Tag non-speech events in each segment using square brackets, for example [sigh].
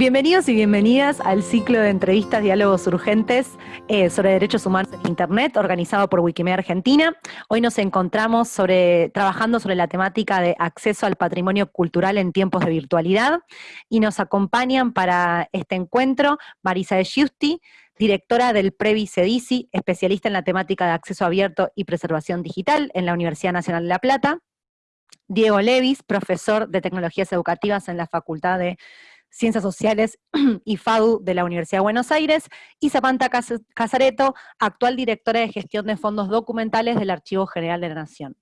Bienvenidos y bienvenidas al ciclo de entrevistas Diálogos Urgentes eh, sobre derechos humanos en Internet, organizado por Wikimedia Argentina. Hoy nos encontramos sobre, trabajando sobre la temática de acceso al patrimonio cultural en tiempos de virtualidad, y nos acompañan para este encuentro Marisa de Giusti, directora del Previ CEDICI, especialista en la temática de acceso abierto y preservación digital en la Universidad Nacional de La Plata, Diego Levis, profesor de Tecnologías Educativas en la Facultad de Ciencias Sociales [clears throat] y FADU de la Universidad de Buenos Aires, y Zapanta Casareto, actual directora de gestión de fondos documentales del Archivo General de la Nación.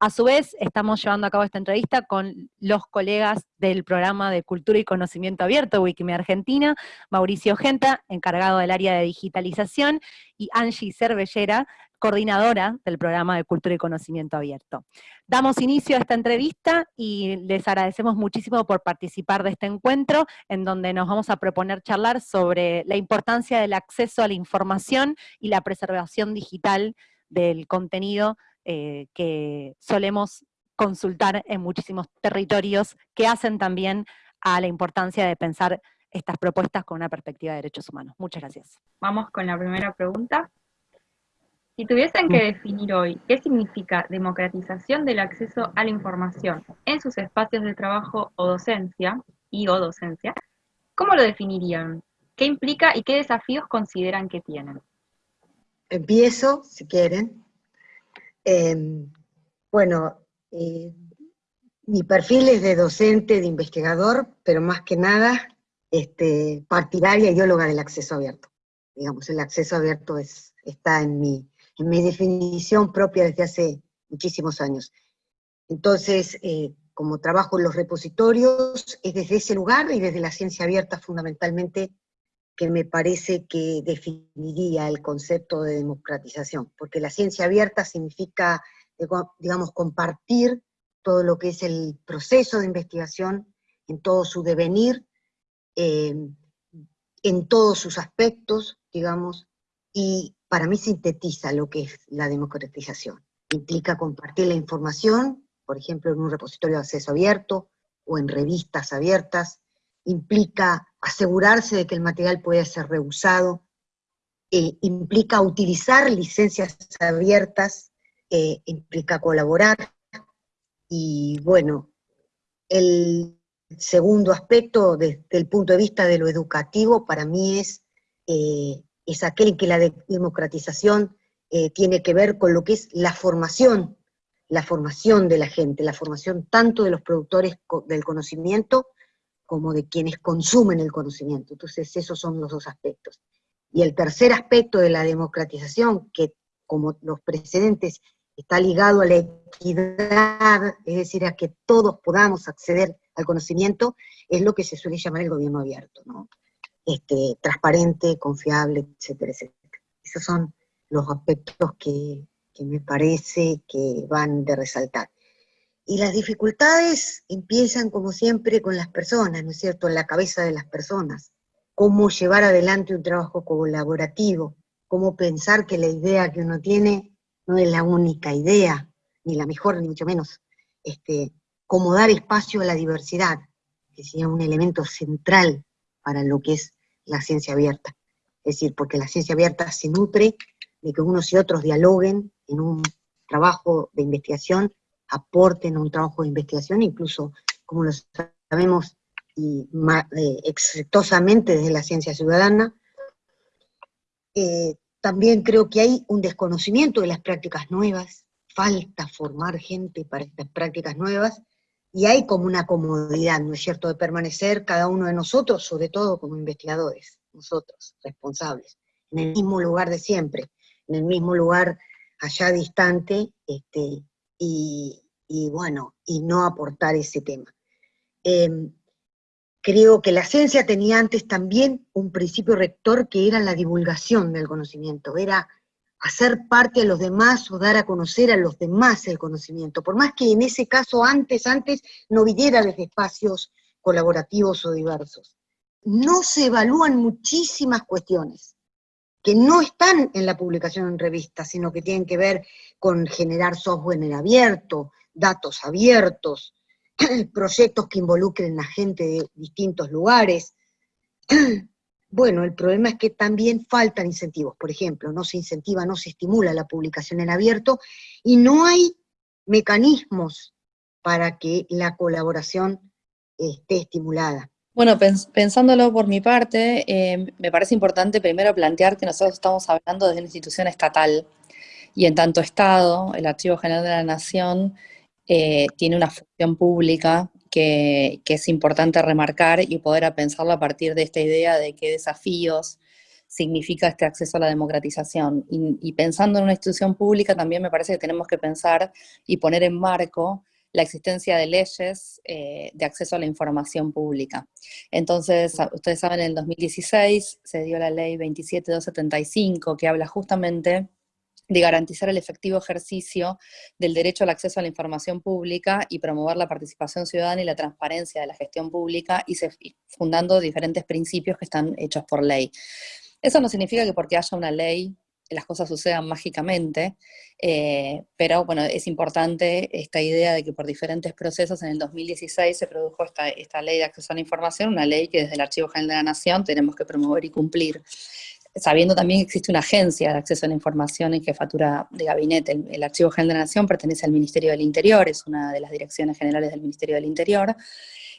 A su vez, estamos llevando a cabo esta entrevista con los colegas del programa de Cultura y Conocimiento Abierto, Wikimedia Argentina, Mauricio Genta, encargado del área de digitalización, y Angie Cervellera, coordinadora del programa de Cultura y Conocimiento Abierto. Damos inicio a esta entrevista y les agradecemos muchísimo por participar de este encuentro, en donde nos vamos a proponer charlar sobre la importancia del acceso a la información y la preservación digital del contenido eh, que solemos consultar en muchísimos territorios, que hacen también a la importancia de pensar estas propuestas con una perspectiva de derechos humanos. Muchas gracias. Vamos con la primera pregunta. Si tuviesen que definir hoy qué significa democratización del acceso a la información en sus espacios de trabajo o docencia, y o docencia, ¿cómo lo definirían? ¿Qué implica y qué desafíos consideran que tienen? Empiezo, si quieren. Em, bueno, eh, mi perfil es de docente, de investigador, pero más que nada este, partidaria y ideóloga del acceso abierto. Digamos, el acceso abierto es, está en mi, mi definición propia desde hace muchísimos años. Entonces, eh, como trabajo en los repositorios, es desde ese lugar y desde la ciencia abierta fundamentalmente que me parece que definiría el concepto de democratización, porque la ciencia abierta significa, digamos, compartir todo lo que es el proceso de investigación en todo su devenir, eh, en todos sus aspectos, digamos, y para mí sintetiza lo que es la democratización. Implica compartir la información, por ejemplo, en un repositorio de acceso abierto, o en revistas abiertas, implica asegurarse de que el material puede ser reusado, eh, implica utilizar licencias abiertas, eh, implica colaborar, y bueno, el segundo aspecto desde el punto de vista de lo educativo para mí es eh, es aquel que la democratización eh, tiene que ver con lo que es la formación, la formación de la gente, la formación tanto de los productores del conocimiento como de quienes consumen el conocimiento. Entonces esos son los dos aspectos. Y el tercer aspecto de la democratización, que como los precedentes está ligado a la equidad, es decir, a que todos podamos acceder al conocimiento, es lo que se suele llamar el gobierno abierto. ¿no? Este, transparente, confiable, etcétera, etcétera. Esos son los aspectos que, me parece que van de resaltar. Y las dificultades empiezan, como siempre, con las personas, ¿no es cierto?, en la cabeza de las personas. Cómo llevar adelante un trabajo colaborativo, cómo pensar que la idea que uno tiene no es la única idea, ni la mejor, ni mucho menos. Este, cómo dar espacio a la diversidad, que sea un elemento central para lo que es la ciencia abierta. Es decir, porque la ciencia abierta se nutre de que unos y otros dialoguen en un trabajo de investigación, aporten a un trabajo de investigación, incluso, como lo sabemos, y eh, exitosamente desde la ciencia ciudadana. Eh, también creo que hay un desconocimiento de las prácticas nuevas, falta formar gente para estas prácticas nuevas, y hay como una comodidad, ¿no es cierto?, de permanecer cada uno de nosotros, sobre todo como investigadores, nosotros, responsables, en el mismo lugar de siempre, en el mismo lugar allá distante, este, y, bueno, y no aportar ese tema. Em, creo que la ciencia tenía antes también un principio rector que era la divulgación del conocimiento, era hacer parte a los demás o dar a conocer a los demás el conocimiento, por más que en ese caso antes, antes no viniera desde espacios colaborativos o diversos. No se evalúan muchísimas cuestiones que no están en la publicación en revistas, sino que tienen que ver con generar software en abierto, datos abiertos, [clears throat] proyectos que involucren a gente de distintos lugares, [clears throat] bueno, el problema es que también faltan incentivos. Por ejemplo, no se incentiva, no se estimula la publicación en abierto y no hay mecanismos para que la colaboración esté estimulada. Bueno, pensándolo por mi parte, eh, me parece importante primero plantear que nosotros estamos hablando desde una institución estatal, y en tanto Estado, el Archivo General de la Nación eh, tiene una función pública que, es importante remarcar y poder pensarlo a partir de esta idea de qué desafíos significa este acceso a la democratización. Y, pensando en una institución pública también me parece que tenemos que pensar y poner en marco la existencia de leyes eh, de acceso a la información pública. Entonces, ustedes saben, en el 2016 se dio la ley 27275 que habla justamente de garantizar el efectivo ejercicio del derecho al acceso a la información pública y promover la participación ciudadana y la transparencia de la gestión pública y, fundando diferentes principios que están hechos por ley. Eso no significa que porque haya una ley las cosas sucedan mágicamente, eh, pero bueno, es importante esta idea de que por diferentes procesos en el 2016 se produjo esta, esta ley de acceso a la información, una ley que desde el Archivo General de la Nación tenemos que promover y cumplir sabiendo también que existe una agencia de acceso a la información en jefatura de gabinete. El, Archivo General de la Nación pertenece al Ministerio del Interior, es una de las direcciones generales del Ministerio del Interior,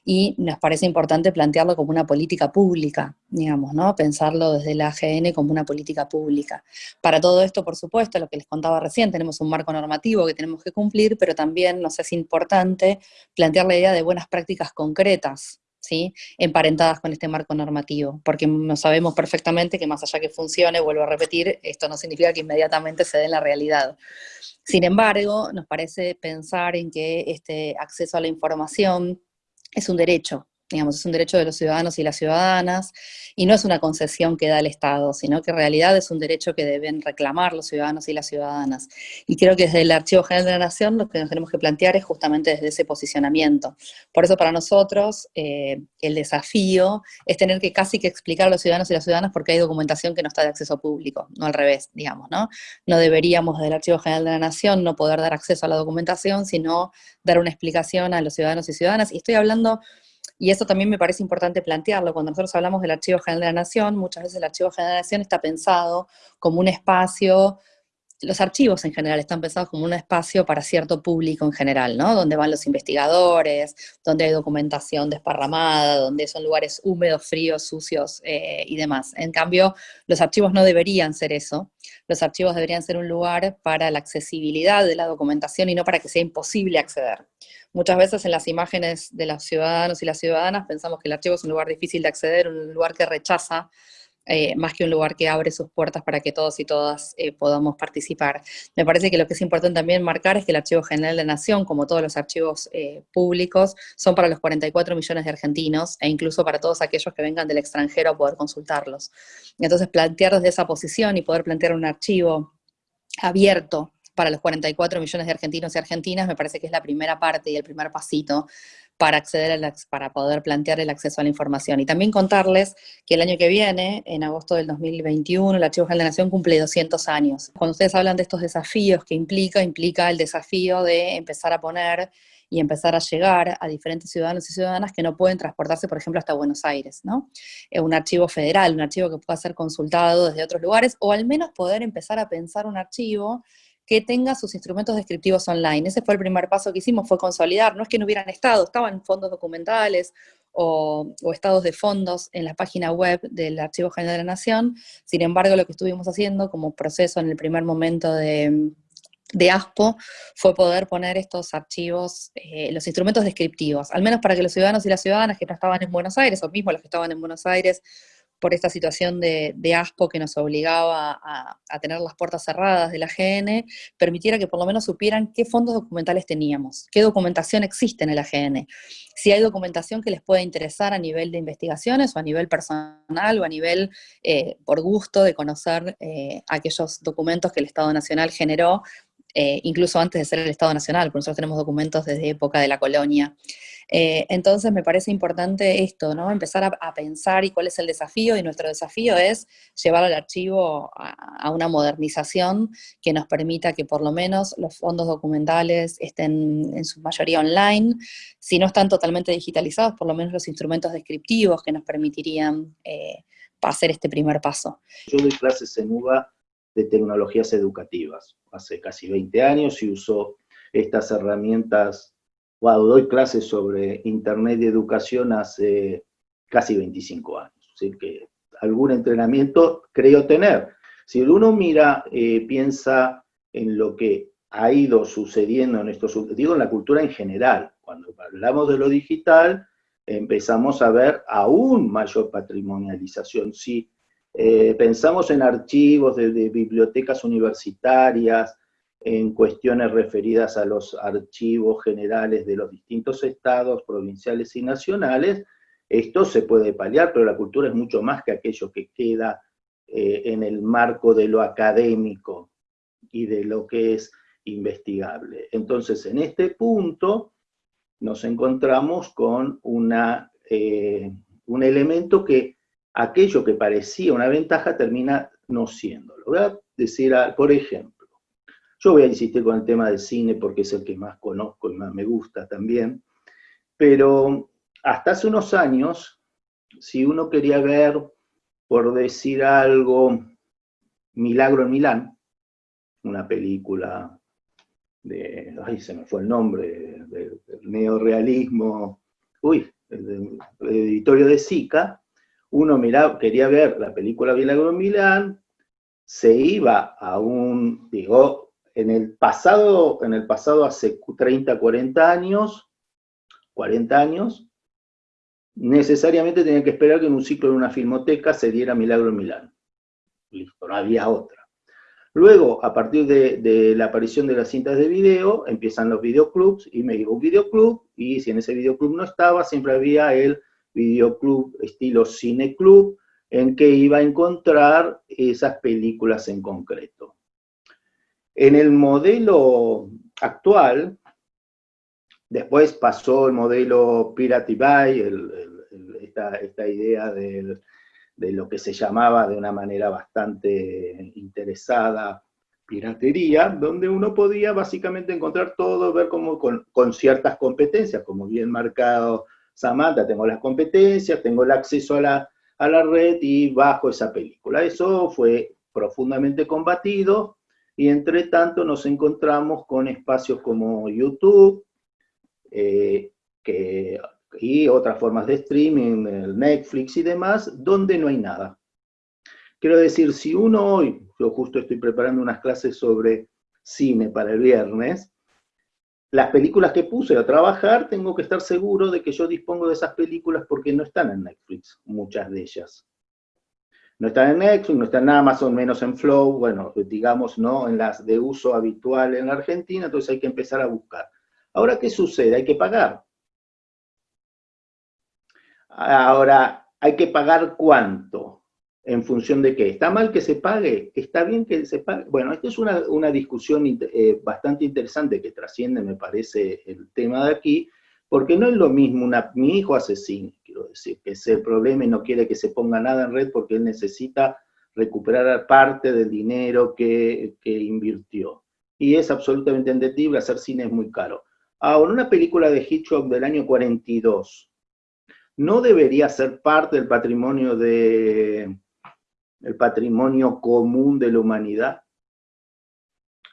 y nos parece importante plantearlo como una política pública, digamos, ¿no? Pensarlo desde la AGN como una política pública. Para todo esto, por supuesto, lo que les contaba recién, tenemos un marco normativo que tenemos que cumplir, pero también nos es importante plantear la idea de buenas prácticas concretas, ¿sí? emparentadas con este marco normativo, porque no sabemos perfectamente que más allá que funcione, vuelvo a repetir, esto no significa que inmediatamente se dé en la realidad. Sin embargo, nos parece pensar en que este acceso a la información es un derecho, digamos, es un derecho de los ciudadanos y las ciudadanas, y no es una concesión que da el Estado, sino que en realidad es un derecho que deben reclamar los ciudadanos y las ciudadanas. Y creo que desde el Archivo General de la Nación lo que nos tenemos que plantear es justamente desde ese posicionamiento. Por eso para nosotros eh, el desafío es tener que casi que explicar a los ciudadanos y las ciudadanas porque hay documentación que no está de acceso público, no al revés, digamos, ¿no? No deberíamos desde el Archivo General de la Nación no poder dar acceso a la documentación, sino dar una explicación a los ciudadanos y ciudadanas. Y estoy hablando y eso también me parece importante plantearlo. Cuando nosotros hablamos del Archivo General de la Nación, muchas veces el Archivo General de la Nación está pensado como un espacio los archivos en general están pensados como un espacio para cierto público en general, ¿no? Donde van los investigadores, donde hay documentación desparramada, donde son lugares húmedos, fríos, sucios eh, y demás. En cambio, los archivos no deberían ser eso. Los archivos deberían ser un lugar para la accesibilidad de la documentación y no para que sea imposible acceder. Muchas veces en las imágenes de los ciudadanos y las ciudadanas pensamos que el archivo es un lugar difícil de acceder, un lugar que rechaza eh, más que un lugar que abre sus puertas para que todos y todas eh, podamos participar. Me parece que lo que es importante también marcar es que el Archivo General de la Nación, como todos los archivos eh, públicos, son para los 44 millones de argentinos, e incluso para todos aquellos que vengan del extranjero a poder consultarlos. Entonces plantear desde esa posición y poder plantear un archivo abierto para los 44 millones de argentinos y argentinas, me parece que es la primera parte y el primer pasito para acceder para poder plantear el acceso a la información. Y también contarles que el año que viene, en agosto del 2021, el Archivo General de la Nación cumple 200 años. Cuando ustedes hablan de estos desafíos que implica, implica el desafío de empezar a poner y empezar a llegar a diferentes ciudadanos y ciudadanas que no pueden transportarse, por ejemplo, hasta Buenos Aires, ¿no? Un archivo federal, un archivo que pueda ser consultado desde otros lugares, o al menos poder empezar a pensar un archivo que tenga sus instrumentos descriptivos online. Ese fue el primer paso que hicimos, fue consolidar, no es que no hubieran estado, estaban fondos documentales o, estados de fondos en la página web del Archivo General de la Nación, sin embargo lo que estuvimos haciendo como proceso en el primer momento de, ASPO fue poder poner estos archivos, eh, los instrumentos descriptivos, al menos para que los ciudadanos y las ciudadanas que no estaban en Buenos Aires, o mismo los que estaban en Buenos Aires, por esta situación de, ASPO que nos obligaba a, tener las puertas cerradas de la GN, permitiera que por lo menos supieran qué fondos documentales teníamos, qué documentación existe en el AGN, si hay documentación que les pueda interesar a nivel de investigaciones o a nivel personal o a nivel eh, por gusto de conocer eh, aquellos documentos que el Estado Nacional generó, eh, incluso antes de ser el Estado Nacional, porque nosotros tenemos documentos desde época de la colonia. Eh, entonces me parece importante esto, ¿no? Empezar a, pensar y cuál es el desafío, y nuestro desafío es llevar al archivo a, una modernización que nos permita que por lo menos los fondos documentales estén en su mayoría online, si no están totalmente digitalizados, por lo menos los instrumentos descriptivos que nos permitirían eh, hacer este primer paso. Yo doy clases en UBA de tecnologías educativas, hace casi 20 años y uso estas herramientas, wow, doy clases sobre Internet y educación hace casi 25 años, así que algún entrenamiento creo tener. Si uno mira, eh, piensa en lo que ha ido sucediendo en estos, digo en la cultura en general, cuando hablamos de lo digital, empezamos a ver aún mayor patrimonialización. Si eh, pensamos en archivos de, bibliotecas universitarias, en cuestiones referidas a los archivos generales de los distintos estados, provinciales y nacionales, esto se puede paliar, pero la cultura es mucho más que aquello que queda eh, en el marco de lo académico y de lo que es investigable. Entonces, en este punto, nos encontramos con una, eh, un elemento que aquello que parecía una ventaja termina no siendo. Lo voy a decir, por ejemplo, yo voy a insistir con el tema del cine porque es el que más conozco y más me gusta también, pero hasta hace unos años, si uno quería ver, por decir algo, Milagro en Milán, una película de, ay, se me fue el nombre, del, neorealismo, uy, el, editorio de Sica, uno miraba, quería ver la película Milagro Milán, se iba a un, digo, en el pasado, en el pasado hace 30, 40 años, 40 años, necesariamente tenía que esperar que en un ciclo de una filmoteca se diera Milagro en Milán. Listo, no había otra. Luego, a partir de, la aparición de las cintas de video, empiezan los videoclubs, y me digo un videoclub, y si en ese videoclub no estaba, siempre había el videoclub estilo cineclub, en que iba a encontrar esas películas en concreto. En el modelo actual, después pasó el modelo Pirate Buy, esta, idea de lo que se llamaba de una manera bastante interesada piratería, donde uno podía básicamente encontrar todo, ver como con, ciertas competencias, como bien marcado Samantha, tengo las competencias, tengo el acceso a la red y bajo esa película. Eso fue profundamente combatido y entre tanto nos encontramos con espacios como YouTube, eh, y otras formas de streaming, Netflix y demás, donde no hay nada. Quiero decir, si uno hoy, yo justo estoy preparando unas clases sobre cine para el viernes, las películas que puse a trabajar, tengo que estar seguro de que yo dispongo de esas películas porque no están en Netflix, muchas de ellas. No están en Netflix, no están nada más o menos en Flow, bueno, digamos, no en las de uso habitual en la Argentina, entonces hay que empezar a buscar. Ahora, ¿qué sucede? Hay que pagar. Ahora, ¿hay que pagar cuánto? ¿En función de qué? ¿Está mal que se pague? ¿Está bien que se pague? Bueno, esta es una, discusión eh, bastante interesante que trasciende, me parece, el tema de aquí, porque no es lo mismo, mi hijo hace cine, quiero decir, que es el problema y no quiere que se ponga nada en red porque él necesita recuperar parte del dinero que, que invirtió. Y es absolutamente entendible, hacer cine es muy caro. Ahora, una película de Hitchcock del año 42, no debería ser parte del patrimonio de el patrimonio común de la humanidad.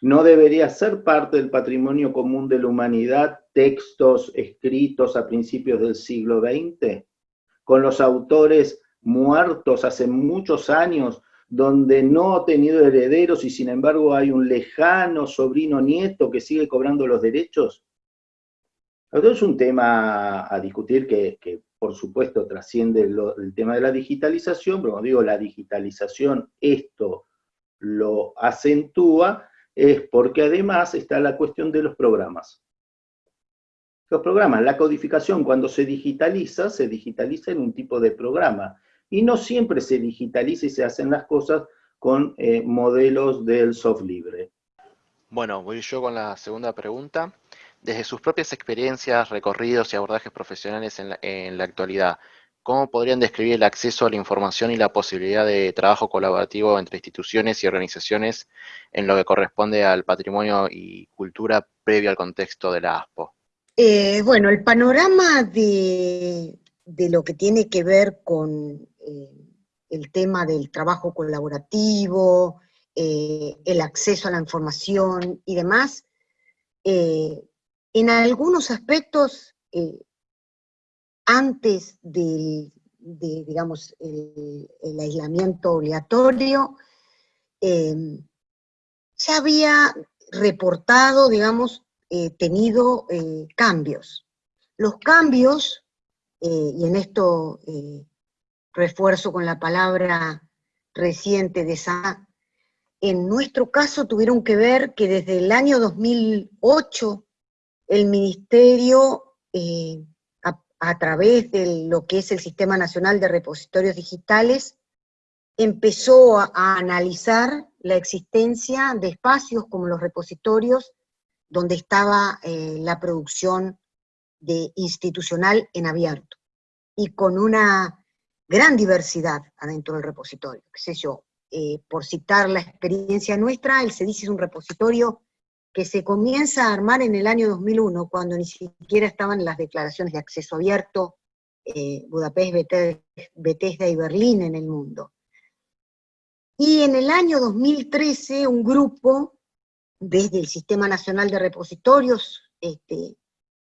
No debería ser parte del patrimonio común de la humanidad textos escritos a principios del siglo XX, con los autores muertos hace muchos años, donde no ha tenido herederos y sin embargo hay un lejano sobrino nieto que sigue cobrando los derechos. Esto es un tema a discutir que, por supuesto trasciende el tema de la digitalización, pero cuando digo la digitalización, esto lo acentúa, es porque además está la cuestión de los programas. Los programas, la codificación cuando se digitaliza, se digitaliza en un tipo de programa, y no siempre se digitaliza y se hacen las cosas con eh, modelos del soft libre. Bueno, voy yo con la segunda pregunta. desde sus propias experiencias, recorridos y abordajes profesionales en la, en la actualidad, ¿cómo podrían describir el acceso a la información y la posibilidad de trabajo colaborativo entre instituciones y organizaciones en lo que corresponde al patrimonio y cultura previo al contexto de la ASPO? Eh, bueno, el panorama de, lo que tiene que ver con eh, el tema del trabajo colaborativo, eh, el acceso a la información y demás, en algunos aspectos, antes del, de, digamos, el, aislamiento obligatorio, se había reportado, digamos, tenido cambios. Los cambios, y en esto refuerzo con la palabra reciente de esa, en nuestro caso tuvieron que ver que desde el año 2008 el Ministerio, eh, a, través de lo que es el Sistema Nacional de Repositorios Digitales, empezó a analizar la existencia de espacios como los repositorios donde estaba eh, la producción de institucional en abierto, y con una gran diversidad adentro del repositorio, qué sé yo, eh, por citar la experiencia nuestra, el CEDIS es un repositorio que se comienza a armar en el año 2001, cuando ni siquiera estaban las declaraciones de acceso abierto, eh, Budapest, Bethesda y Berlín en el mundo. Y en el año 2013 un grupo, desde el Sistema Nacional de Repositorios, este,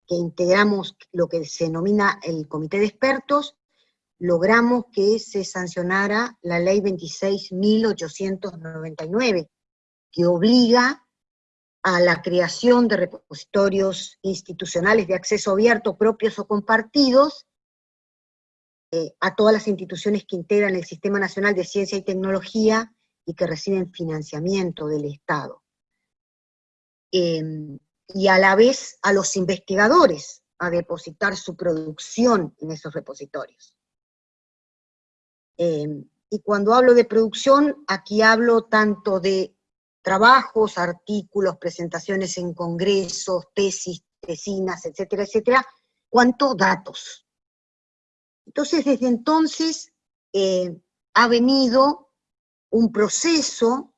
que integramos lo que se denomina el Comité de Expertos, logramos que se sancionara la ley 26.899, que obliga a la creación de repositorios institucionales de acceso abierto propios o compartidos eh, a todas las instituciones que integran el Sistema Nacional de Ciencia y Tecnología y que reciben financiamiento del Estado. Eh, y a la vez a los investigadores a depositar su producción en esos repositorios. Eh, y cuando hablo de producción, aquí hablo tanto de trabajos, artículos, presentaciones en congresos, tesis, tesinas, etcétera, etcétera, cuanto datos. Entonces, desde entonces eh, ha venido un proceso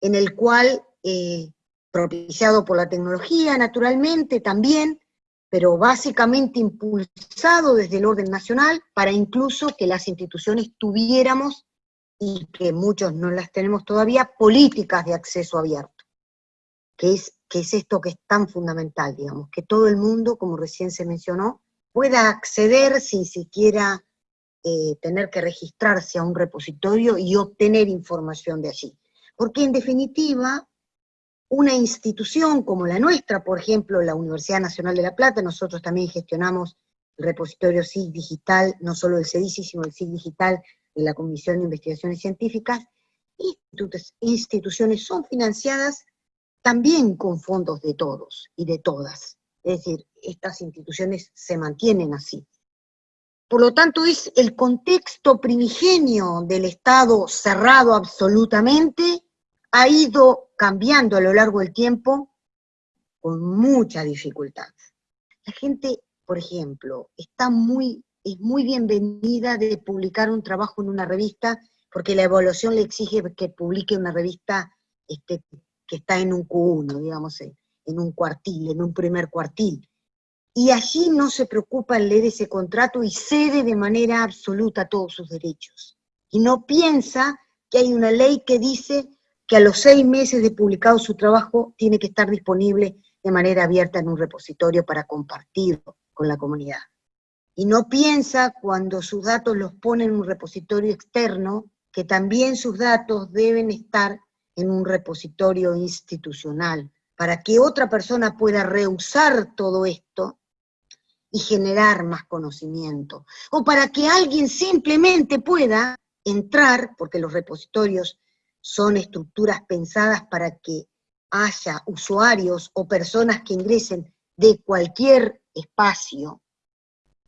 en el cual, eh, propiciado por la tecnología, naturalmente, también, pero básicamente impulsado desde el orden nacional para incluso que las instituciones tuviéramos, y que muchos no las tenemos todavía, políticas de acceso abierto, que es, que es esto que es tan fundamental, digamos, que todo el mundo, como recién se mencionó, pueda acceder sin siquiera eh, tener que registrarse a un repositorio y obtener información de allí. Porque en definitiva, una institución como la nuestra, por ejemplo, la Universidad Nacional de La Plata, nosotros también gestionamos el repositorio SIG Digital, no solo el CEDICI, sino el SIG Digital de la Comisión de Investigaciones Científicas, instituciones son financiadas también con fondos de todos y de todas. Es decir, estas instituciones se mantienen así. Por lo tanto, es el contexto primigenio del Estado cerrado absolutamente, ha ido cambiando a lo largo del tiempo con mucha dificultad. La gente, por ejemplo, está muy, es muy bienvenida de publicar un trabajo en una revista, porque la evaluación le exige que publique una revista este, que está en un Q1, digamos, en, un cuartil, en un primer cuartil. Y allí no se preocupa en leer ese contrato y cede de manera absoluta todos sus derechos. Y no piensa que hay una ley que dice que a los seis meses de publicado su trabajo tiene que estar disponible de manera abierta en un repositorio para compartirlo con la comunidad. Y no piensa cuando sus datos los pone en un repositorio externo, que también sus datos deben estar en un repositorio institucional, para que otra persona pueda reusar todo esto y generar más conocimiento, o para que alguien simplemente pueda entrar, porque los repositorios son estructuras pensadas para que haya usuarios o personas que ingresen de cualquier espacio,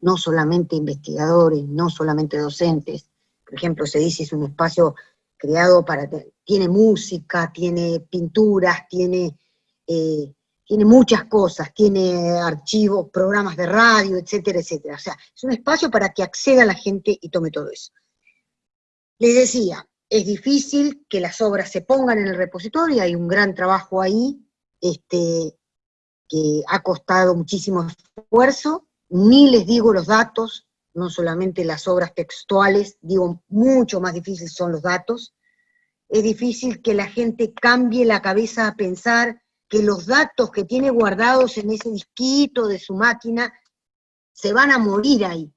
no solamente investigadores, no solamente docentes, por ejemplo, se dice es un espacio creado para, tiene música, tiene pinturas, tiene, eh, tiene muchas cosas, tiene archivos, programas de radio, etcétera, etcétera. O sea, es un espacio para que acceda la gente y tome todo eso. Les decía, es difícil que las obras se pongan en el repositorio, hay un gran trabajo ahí, este, que ha costado muchísimo esfuerzo, ni les digo los datos, no solamente las obras textuales, digo, mucho más difícil son los datos, es difícil que la gente cambie la cabeza a pensar que los datos que tiene guardados en ese disquito de su máquina se van a morir ahí,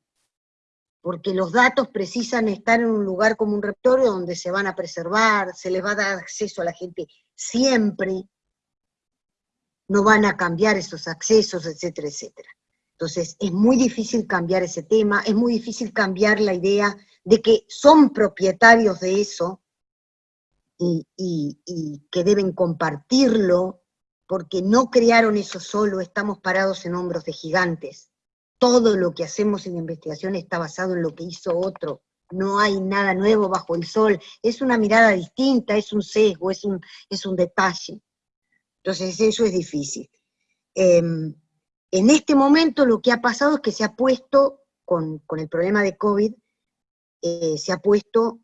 porque los datos precisan estar en un lugar como un repertorio donde se van a preservar, se les va a dar acceso a la gente siempre, no van a cambiar esos accesos, etcétera, etcétera. Entonces, es muy difícil cambiar ese tema, es muy difícil cambiar la idea de que son propietarios de eso y que deben compartirlo porque no crearon eso solo, estamos parados en hombros de gigantes. Todo lo que hacemos en investigación está basado en lo que hizo otro. No hay nada nuevo bajo el sol. Es una mirada distinta, es un sesgo, es un, es un detalle. Entonces eso es difícil. Em, en este momento lo que ha pasado es que se ha puesto, con, el problema de COVID, eh, se ha puesto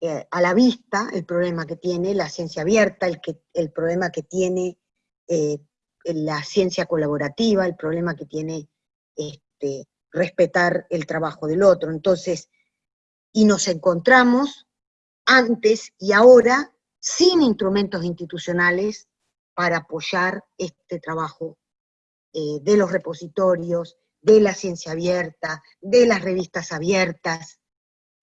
eh, a la vista el problema que tiene la ciencia abierta, el, que, el problema que tiene eh, la ciencia colaborativa, el problema que tiene este, respetar el trabajo del otro. Entonces, y nos encontramos antes y ahora sin instrumentos institucionales para apoyar este trabajo eh, de los repositorios, de la ciencia abierta, de las revistas abiertas,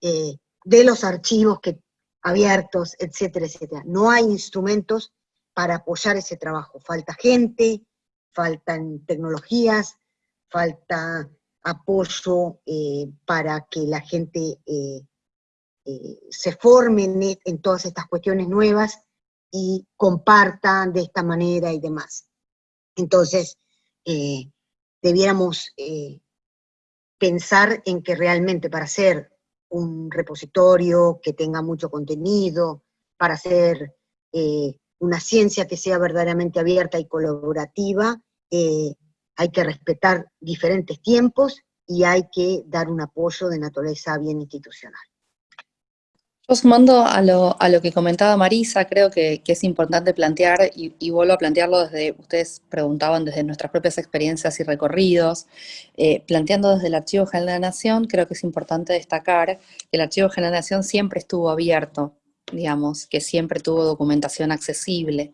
eh, de los archivos que, abiertos, etcétera, etcétera. No hay instrumentos para apoyar ese trabajo. Falta gente, faltan tecnologías, falta apoyo eh, para que la gente eh, eh, se forme en, todas estas cuestiones nuevas y compartan de esta manera y demás. Entonces, debiéramos pensar en que realmente para hacer un repositorio que tenga mucho contenido, para hacer una ciencia que sea verdaderamente abierta y colaborativa, hay que respetar diferentes tiempos y hay que dar un apoyo de naturaleza bien institucional. Yo sumando a lo, que comentaba Marisa, creo que, es importante plantear, y, vuelvo a plantearlo desde, ustedes preguntaban desde nuestras propias experiencias y recorridos, eh, planteando desde el Archivo General de la Nación, creo que es importante destacar que el Archivo General de la Nación siempre estuvo abierto digamos, que siempre tuvo documentación accesible.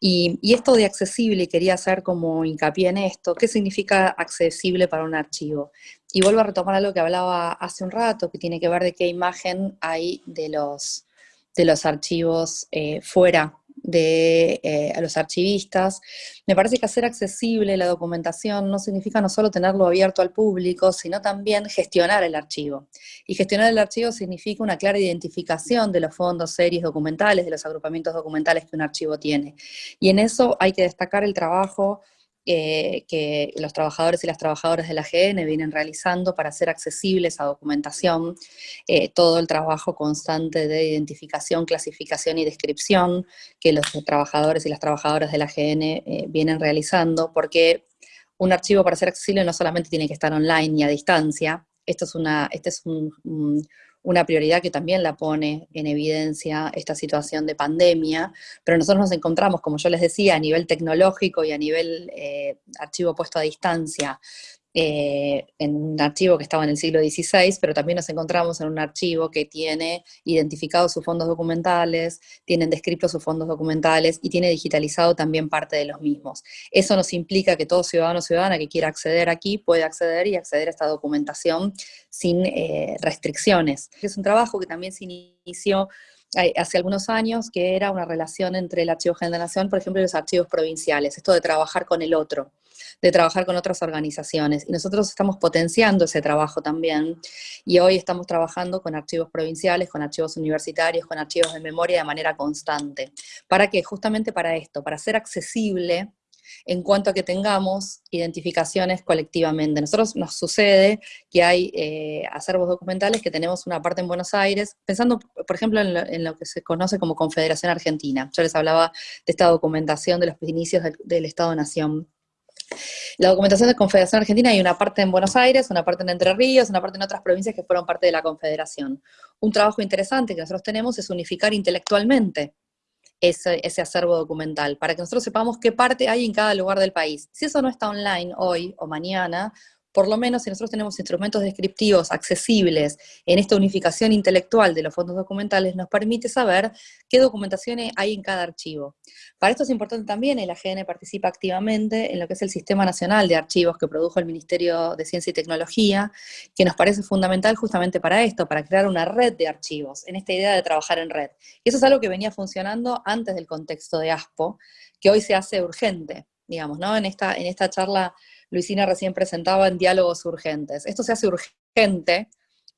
Y, esto de accesible, quería hacer como hincapié en esto, ¿qué significa accesible para un archivo? Y vuelvo a retomar algo que hablaba hace un rato, que tiene que ver de qué imagen hay de los, de los archivos eh, fuera de eh, a los archivistas. Me parece que hacer accesible la documentación no significa no solo tenerlo abierto al público, sino también gestionar el archivo. Y gestionar el archivo significa una clara identificación de los fondos, series, documentales, de los agrupamientos documentales que un archivo tiene. Y en eso hay que destacar el trabajo eh, que los trabajadores y las trabajadoras de la GN vienen realizando para hacer accesible esa documentación, eh, todo el trabajo constante de identificación, clasificación y descripción que los trabajadores y las trabajadoras de la GN eh, vienen realizando, porque un archivo para ser accesible no solamente tiene que estar online y a distancia, esto es una, este es un una prioridad que también la pone en evidencia esta situación de pandemia, pero nosotros nos encontramos, como yo les decía, a nivel tecnológico y a nivel eh, archivo puesto a distancia, eh, en un archivo que estaba en el siglo XVI, pero también nos encontramos en un archivo que tiene identificados sus fondos documentales, tienen descritos sus fondos documentales y tiene digitalizado también parte de los mismos. Eso nos implica que todo ciudadano o ciudadana que quiera acceder aquí puede acceder y acceder a esta documentación sin eh, restricciones. Es un trabajo que también se inició hace algunos años, que era una relación entre el Archivo General de la Nación, por ejemplo, y los archivos provinciales, esto de trabajar con el otro de trabajar con otras organizaciones. Y nosotros estamos potenciando ese trabajo también, y hoy estamos trabajando con archivos provinciales, con archivos universitarios, con archivos de memoria de manera constante. ¿Para qué? Justamente para esto, para hacer accesible en cuanto a que tengamos identificaciones colectivamente. Nosotros nos sucede que hay eh, acervos documentales que tenemos una parte en Buenos Aires, pensando, por ejemplo, en lo, que se conoce como Confederación Argentina. Yo les hablaba de esta documentación de los inicios del, Estado-Nación. La documentación de Confederación Argentina hay una parte en Buenos Aires, una parte en Entre Ríos, una parte en otras provincias que fueron parte de la Confederación. Un trabajo interesante que nosotros tenemos es unificar intelectualmente ese, ese, acervo documental, para que nosotros sepamos qué parte hay en cada lugar del país. Si eso no está online hoy o mañana, por lo menos si nosotros tenemos instrumentos descriptivos accesibles en esta unificación intelectual de los fondos documentales, nos permite saber qué documentaciones hay en cada archivo. Para esto es importante también, el AGN participa activamente en lo que es el Sistema Nacional de Archivos que produjo el Ministerio de Ciencia y Tecnología, que nos parece fundamental justamente para esto, para crear una red de archivos, en esta idea de trabajar en red. Y eso es algo que venía funcionando antes del contexto de ASPO, que hoy se hace urgente, digamos, ¿no? En esta, en esta charla Luisina recién presentaba en diálogos urgentes. Esto se hace urgente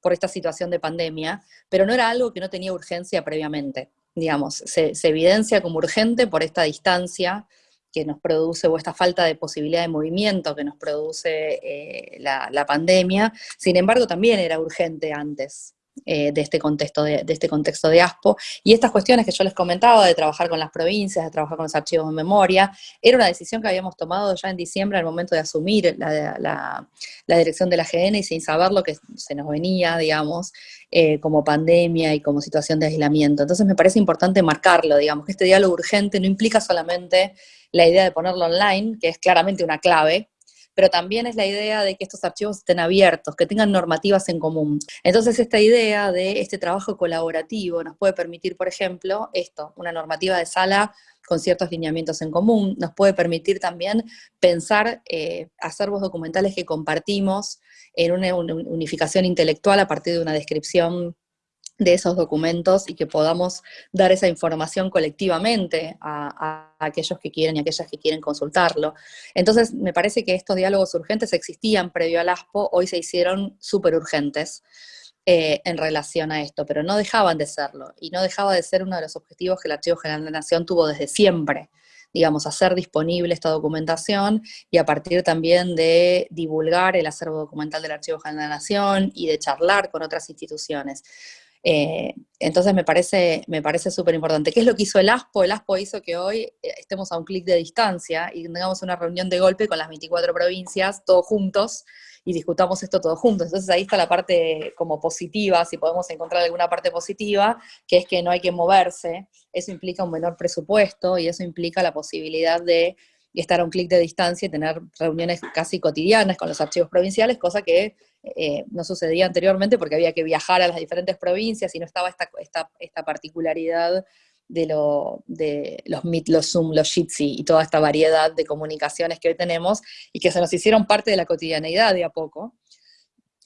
por esta situación de pandemia, pero no era algo que no tenía urgencia previamente. Digamos, se, evidencia como urgente por esta distancia que nos produce, o esta falta de posibilidad de movimiento que nos produce eh, la pandemia, sin embargo también era urgente antes. Eh, de, este contexto de, este contexto de ASPO. Y estas cuestiones que yo les comentaba, de trabajar con las provincias, de trabajar con los archivos de memoria, era una decisión que habíamos tomado ya en diciembre al momento de asumir la, dirección de la GN y sin saber lo que se nos venía, digamos, eh, como pandemia y como situación de aislamiento. Entonces me parece importante marcarlo, digamos, que este diálogo urgente no implica solamente la idea de ponerlo online, que es claramente una clave, pero también es la idea de que estos archivos estén abiertos, que tengan normativas en común. Entonces esta idea de este trabajo colaborativo nos puede permitir, por ejemplo, esto, una normativa de sala con ciertos lineamientos en común, nos puede permitir también pensar eh, acervos documentales que compartimos en una unificación intelectual a partir de una descripción de esos documentos y que podamos dar esa información colectivamente a, aquellos que quieren y aquellas que quieren consultarlo. Entonces, me parece que estos diálogos urgentes existían previo al ASPO, hoy se hicieron súper urgentes eh, en relación a esto, pero no dejaban de serlo, y no dejaba de ser uno de los objetivos que el Archivo General de la Nación tuvo desde siempre, digamos, hacer disponible esta documentación y a partir también de divulgar el acervo documental del Archivo General de la Nación y de charlar con otras instituciones. Eh, entonces me parece me parece súper importante. ¿Qué es lo que hizo el ASPO? El ASPO hizo que hoy eh, estemos a un clic de distancia y tengamos una reunión de golpe con las 24 provincias, todos juntos, y discutamos esto todos juntos. Entonces ahí está la parte como positiva, si podemos encontrar alguna parte positiva, que es que no hay que moverse, eso implica un menor presupuesto y eso implica la posibilidad de estar a un clic de distancia y tener reuniones casi cotidianas con los archivos provinciales, cosa que eh, no sucedía anteriormente porque había que viajar a las diferentes provincias y no estaba esta, esta, esta particularidad de, lo, de los Meet, los Zoom, los Jitsi y toda esta variedad de comunicaciones que hoy tenemos y que se nos hicieron parte de la cotidianeidad de a poco,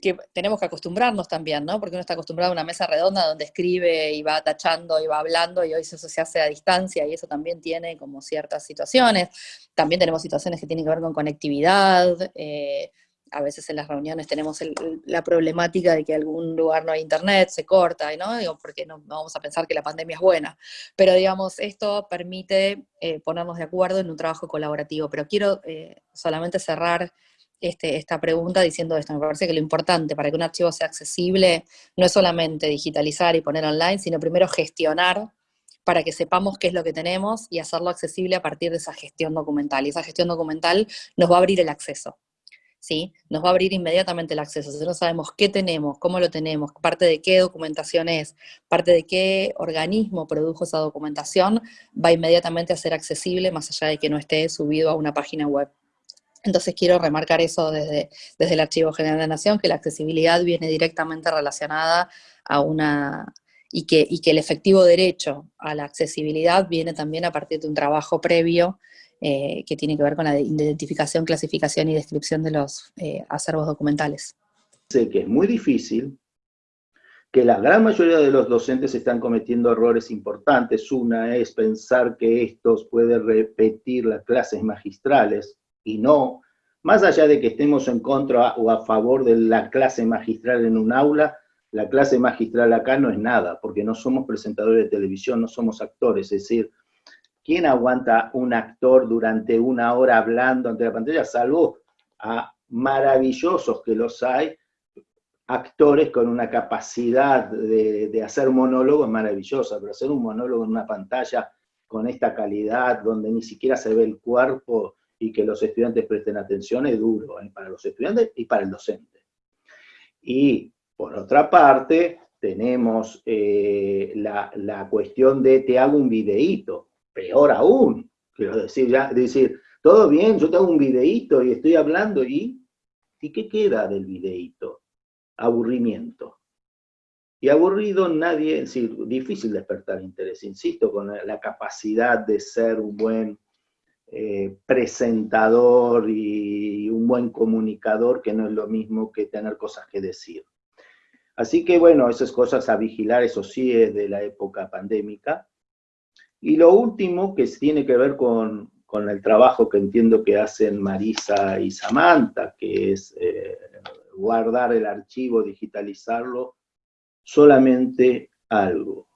que tenemos que acostumbrarnos también, ¿no? Porque uno está acostumbrado a una mesa redonda donde escribe y va tachando y va hablando y hoy eso se hace a distancia y eso también tiene como ciertas situaciones. También tenemos situaciones que tienen que ver con conectividad, eh, a veces en las reuniones tenemos la problemática de que algún lugar no hay internet, se corta, ¿no? Digo, porque no, vamos a pensar que la pandemia es buena. Pero digamos, esto permite eh, ponernos de acuerdo en un trabajo colaborativo. Pero quiero eh, solamente cerrar este, esta pregunta diciendo esto. Me parece que lo importante para que un archivo sea accesible no es solamente digitalizar y poner online, sino primero gestionar para que sepamos qué es lo que tenemos y hacerlo accesible a partir de esa gestión documental. Y esa gestión documental nos va a abrir el acceso. ¿Sí? Nos va a abrir inmediatamente el acceso. Si no sabemos qué tenemos, cómo lo tenemos, parte de qué documentación es, parte de qué organismo produjo esa documentación, va inmediatamente a ser accesible más allá de que no esté subido a una página web. Entonces quiero remarcar eso desde, desde el Archivo General de la Nación, que la accesibilidad viene directamente relacionada a una, y que, y que el efectivo derecho a la accesibilidad viene también a partir de un trabajo previo eh, que tiene que ver con la identificación, clasificación y descripción de los eh, acervos documentales. Sé que es muy difícil, que la gran mayoría de los docentes están cometiendo errores importantes. Una es pensar que estos pueden repetir las clases magistrales, y no, más allá de que estemos en contra o a favor de la clase magistral en un aula, la clase magistral acá no es nada, porque no somos presentadores de televisión, no somos actores, es decir, ¿quién aguanta un actor durante una hora hablando ante la pantalla? Salvo a maravillosos que los hay, actores con una capacidad de, hacer monólogos maravillosa, pero hacer un monólogo en una pantalla con esta calidad, donde ni siquiera se ve el cuerpo y que los estudiantes presten atención, es duro ¿eh? para los estudiantes y para el docente. Y por otra parte, tenemos eh, la, cuestión de te hago un videíto, peor aún, quiero decir, ya, decir, todo bien, yo te hago un videíto y estoy hablando y, ¿y qué queda del videíto? Aburrimiento. Y aburrido nadie, es decir, difícil despertar interés, insisto, con la capacidad de ser un buen eh, presentador y un buen comunicador, que no es lo mismo que tener cosas que decir. Así que bueno, esas cosas a vigilar, eso sí es de la época pandémica. Y lo último que tiene que ver con, el trabajo que entiendo que hacen Marisa y Samantha, que es eh, guardar el archivo, digitalizarlo, solamente algo.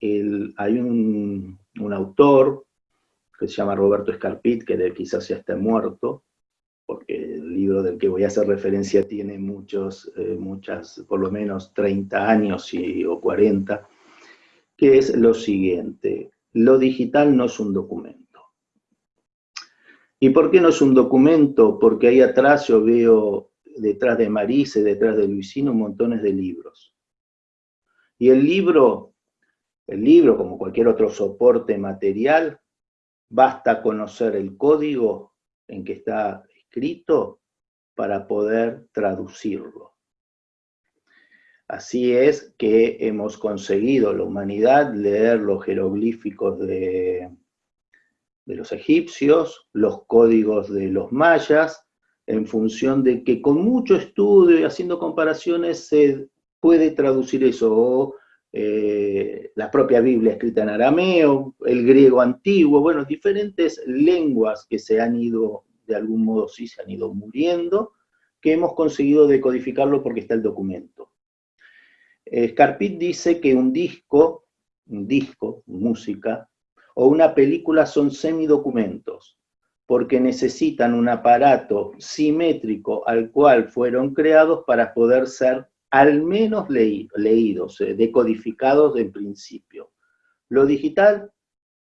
hay un, autor que se llama Roberto Escarpit, que quizás ya esté muerto, porque el libro del que voy a hacer referencia tiene muchos, eh, muchas, por lo menos 30 años y, o 40, que es lo siguiente, lo digital no es un documento. ¿Y por qué no es un documento? Porque ahí atrás yo veo, detrás de Marise, detrás de Luisino, montones de libros. Y el libro, el libro, como cualquier otro soporte material, basta conocer el código en que está escrito para poder traducirlo. Así es que hemos conseguido la humanidad leer los jeroglíficos de, de los egipcios, los códigos de los mayas, en función de que con mucho estudio y haciendo comparaciones se puede traducir eso, o eh, la propia Biblia escrita en arameo, el griego antiguo, bueno, diferentes lenguas que se han ido, de algún modo sí, se han ido muriendo, que hemos conseguido decodificarlo porque está el documento. Scarpit dice que un disco, un disco, música, o una película son semidocumentos, porque necesitan un aparato simétrico al cual fueron creados para poder ser al menos leídos, eh, decodificados en principio. Lo digital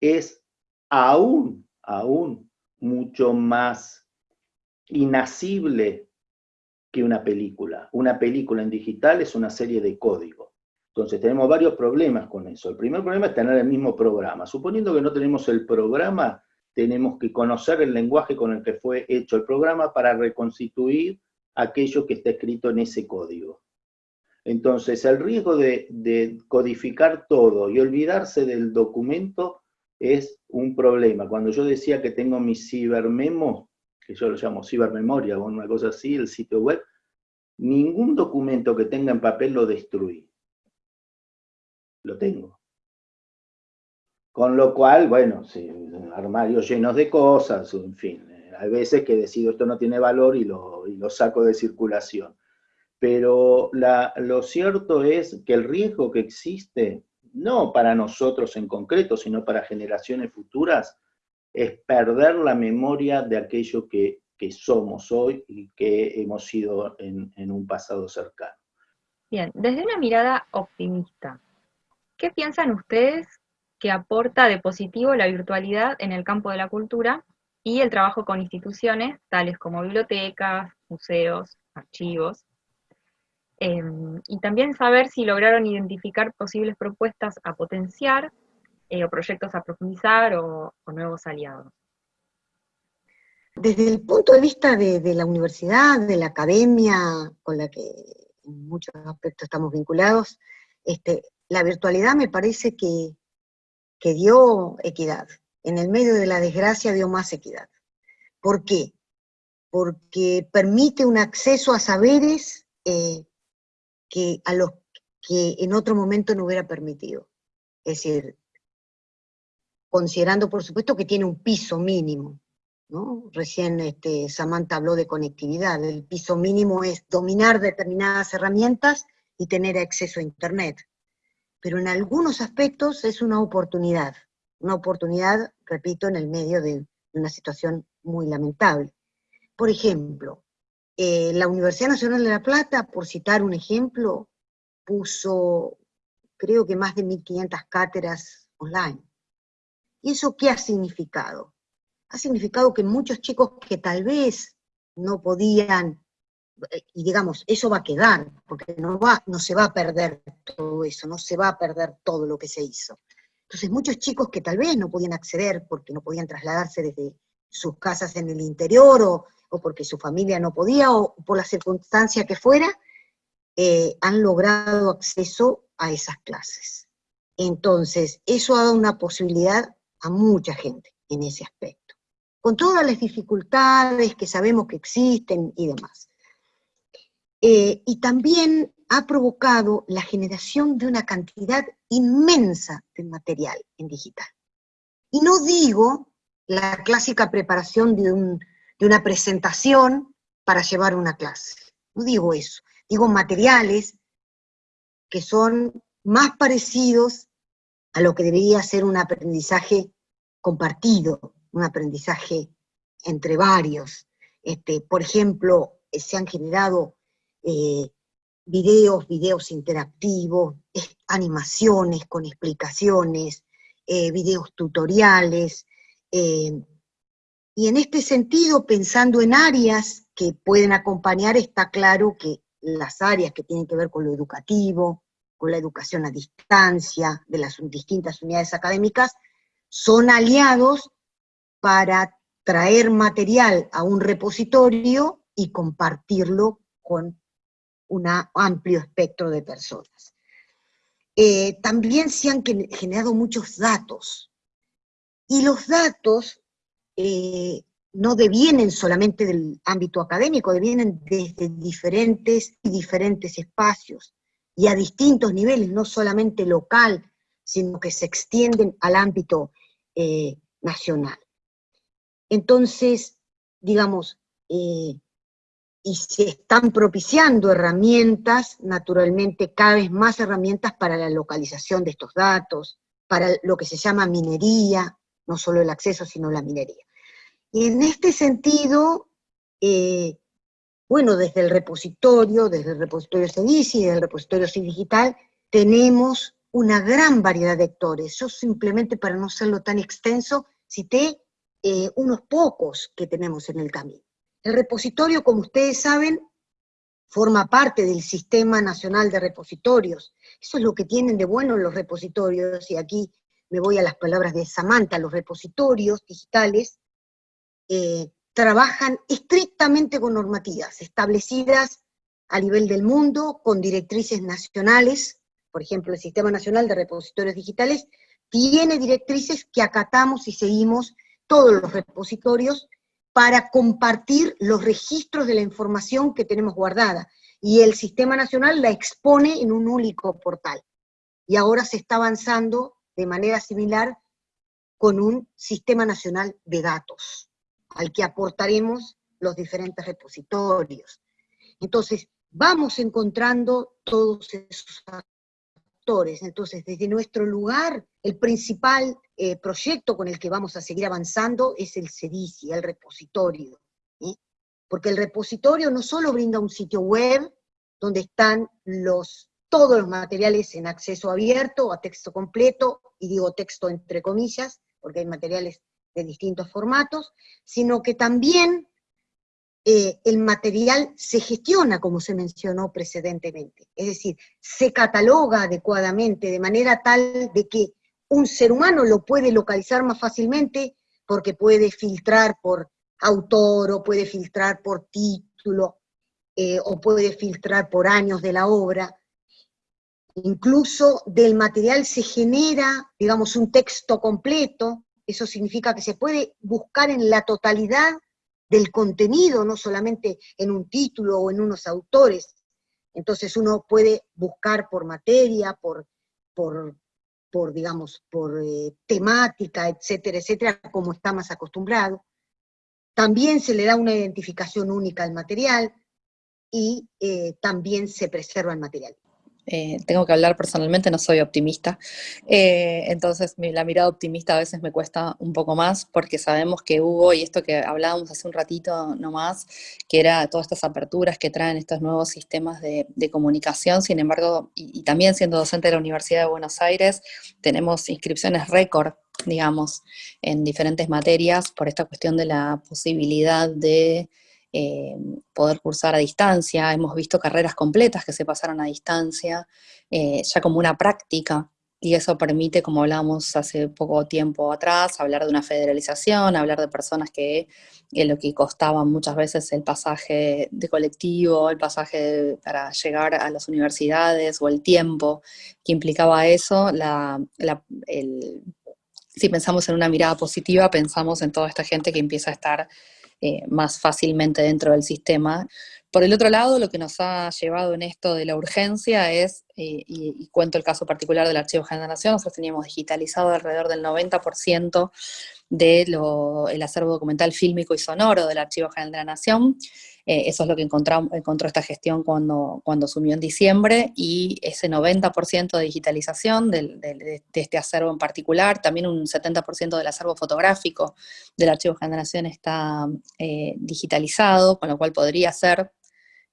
es aún, aún mucho más inasible que una película. Una película en digital es una serie de códigos. Entonces tenemos varios problemas con eso. El primer problema es tener el mismo programa. Suponiendo que no tenemos el programa, tenemos que conocer el lenguaje con el que fue hecho el programa para reconstituir aquello que está escrito en ese código. Entonces, el riesgo de, codificar todo y olvidarse del documento es un problema. Cuando yo decía que tengo mi cibermemo, que yo lo llamo cibermemoria o una cosa así, el sitio web, ningún documento que tenga en papel lo destruí. Lo tengo. Con lo cual, bueno, armarios llenos de cosas, en fin, eh, hay veces que decido esto no tiene valor y lo, y lo saco de circulación pero lo cierto es que el riesgo que existe, no para nosotros en concreto, sino para generaciones futuras, es perder la memoria de aquello que, somos hoy y que hemos sido en, en un pasado cercano. Bien, desde una mirada optimista, ¿qué piensan ustedes que aporta de positivo la virtualidad en el campo de la cultura y el trabajo con instituciones tales como bibliotecas, museos, archivos, Em, y también saber si lograron identificar posibles propuestas a potenciar eh, o proyectos a profundizar o, nuevos aliados. Desde el punto de vista de, la universidad, de la academia, con la que en muchos aspectos estamos vinculados, este, la virtualidad me parece que, dio equidad. En el medio de la desgracia dio más equidad. ¿Por qué? Porque permite un acceso a saberes eh, que a los que en otro momento no hubiera permitido. Es decir, considerando por supuesto que tiene un piso mínimo, ¿no? Recién este, Samantha habló de conectividad, el piso mínimo es dominar determinadas herramientas y tener acceso a Internet. Pero en algunos aspectos es una oportunidad, una oportunidad, repito, en el medio de una situación muy lamentable. Por ejemplo, eh, la Universidad Nacional de La Plata, por citar un ejemplo, puso creo que más de 1.500 cátedras online. ¿Y eso qué ha significado? Ha significado que muchos chicos que tal vez no podían, eh, y digamos, eso va a quedar, porque no, va, no se va a perder todo eso, no se va a perder todo lo que se hizo. Entonces muchos chicos que tal vez no podían acceder porque no podían trasladarse desde sus casas en el interior o, porque su familia no podía o por la circunstancia que fuera, eh, han logrado acceso a esas clases. Entonces, eso ha dado una posibilidad a mucha gente en ese aspecto, con todas las dificultades que sabemos que existen y demás. Eh, y también ha provocado la generación de una cantidad inmensa de material en digital. Y no digo la clásica preparación de, de una presentación para llevar una clase, no digo eso, digo materiales que son más parecidos a lo que debería ser un aprendizaje compartido, un aprendizaje entre varios. Este, por ejemplo, eh, se han generado eh, videos, videos interactivos, animaciones con explicaciones, eh, videos tutoriales, y en este sentido, pensando en áreas que pueden acompañar, está claro que las áreas que tienen que ver con lo educativo, con la educación a distancia de las distintas unidades académicas, son aliados para traer material a un repositorio y compartirlo con un amplio espectro de personas. Eh, también se han generado muchos datos, y los datos eh, no devienen solamente del ámbito académico, devienen desde diferentes y diferentes espacios y a distintos niveles, no solamente local, sino que se extienden al ámbito eh, nacional. Entonces, digamos, eh, y se están propiciando herramientas, naturalmente cada vez más herramientas para la localización de estos datos, para lo que se llama minería, no solo el acceso, sino la minería. Y en este sentido, eh, bueno, desde el repositorio, desde el repositorio CEDICI, desde el repositorio CID Digital, tenemos una gran variedad de actores. Yo simplemente, para no serlo tan extenso, cité eh, unos pocos que tenemos en el camino. El repositorio, como ustedes saben, forma parte del Sistema Nacional de Repositorios. Eso es lo que tienen de bueno los repositorios, y aquí me voy a las palabras de Samantha, los repositorios digitales eh, trabajan estrictamente con normativas establecidas a nivel del mundo, con directrices nacionales, por ejemplo, el Sistema Nacional de Repositorios Digitales tiene directrices que acatamos y seguimos todos los repositorios para compartir los registros de la información que tenemos guardada, y el Sistema Nacional la expone en un único portal. Y ahora se está avanzando de manera similar con un Sistema Nacional de Datos al que aportaremos los diferentes repositorios. Entonces, vamos encontrando todos esos actores. Entonces, desde nuestro lugar, el principal eh, proyecto con el que vamos a seguir avanzando es el CEDICI, el repositorio. Porque el repositorio no solo brinda un sitio web donde están los, todos los materiales en acceso abierto, a texto completo, y digo texto entre comillas, porque hay materiales de distintos formatos, sino que también eh, el material se gestiona como se mencionó precedentemente, es decir, se cataloga adecuadamente de manera tal de que un ser humano lo puede localizar más fácilmente porque puede filtrar por autor o puede filtrar por título eh, o puede filtrar por años de la obra. Incluso del material se genera, digamos, un texto completo, eso significa que se puede buscar en la totalidad del contenido, no solamente en un título o en unos autores. Entonces uno puede buscar por materia, por, por, digamos, por eh, temática, etcétera, etcétera, como está más acostumbrado. También se le da una identificación única al material y eh, también se preserva el material. Eh, tengo que hablar personalmente, no soy optimista. Eh, entonces la mirada optimista a veces me cuesta un poco más porque sabemos que hubo, y esto que hablábamos hace un ratito nomás, que era todas estas aperturas que traen estos nuevos sistemas de, comunicación, sin embargo, y, también siendo docente de la Universidad de Buenos Aires, tenemos inscripciones récord digamos, en diferentes materias por esta cuestión de la posibilidad de eh, poder cursar a distancia, hemos visto carreras completas que se pasaron a distancia, eh, ya como una práctica, y eso permite, como hablábamos hace poco tiempo atrás, hablar de una federalización, hablar de personas que lo que costaba muchas veces el pasaje de colectivo, el pasaje para llegar a las universidades o el tiempo que implicaba eso, si pensamos en una mirada positiva, pensamos en toda esta gente que empieza a estar eh, más fácilmente dentro del sistema. Por el otro lado, lo que nos ha llevado en esto de la urgencia es, eh, y, cuento el caso particular del Archivo General de la Nación, nosotros teníamos digitalizado alrededor del 90% del acervo documental fílmico y sonoro del Archivo General de la Nación, eh, eso es lo que encontró esta gestión cuando, cuando en diciembre, y ese 90% de digitalización de, este acervo en particular, también un 70% del acervo fotográfico del Archivo Generación está eh, digitalizado, con lo cual podría ser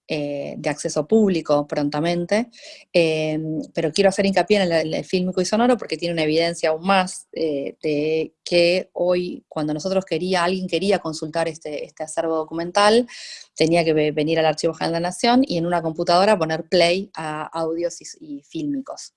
eh, de acceso público prontamente, eh, pero quiero hacer hincapié en el, fílmico y sonoro porque tiene una evidencia aún más eh, de que hoy, cuando nosotros quería, alguien quería consultar este, este acervo documental, tenía que venir al Archivo General de la Nación y en una computadora poner play a audios y fílmicos.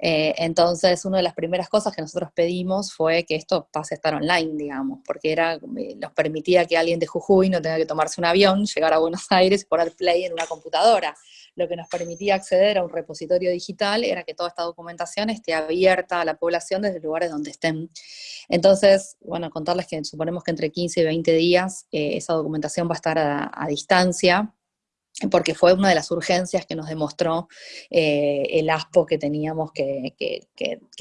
Eh, entonces, una de las primeras cosas que nosotros pedimos fue que esto pase a estar online, digamos, porque era, eh, nos permitía que alguien de Jujuy no tenga que tomarse un avión, llegar a Buenos [laughs] Aires y poner play en una computadora. Lo que nos permitía acceder a un repositorio digital era que toda esta documentación esté abierta a la población desde lugares donde estén. Entonces, bueno, contarles que suponemos que entre 15 y 20 días eh, esa documentación va a estar a distancia, porque fue una de las urgencias que nos demostró eh, el ASPO que teníamos que,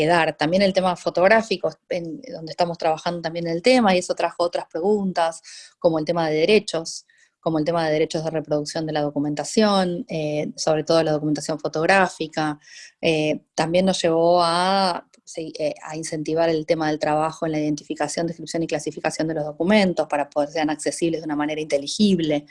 dar. También el tema fotográfico, donde estamos trabajando también el tema, y eso trajo otras preguntas, como el tema de derechos, como el tema de derechos de reproducción de la documentación, eh, sobre todo la documentación fotográfica. Eh, también nos llevó a eh, a incentivar el tema del trabajo en la identificación, descripción y clasificación de los documentos para poder ser accesibles de una manera inteligible.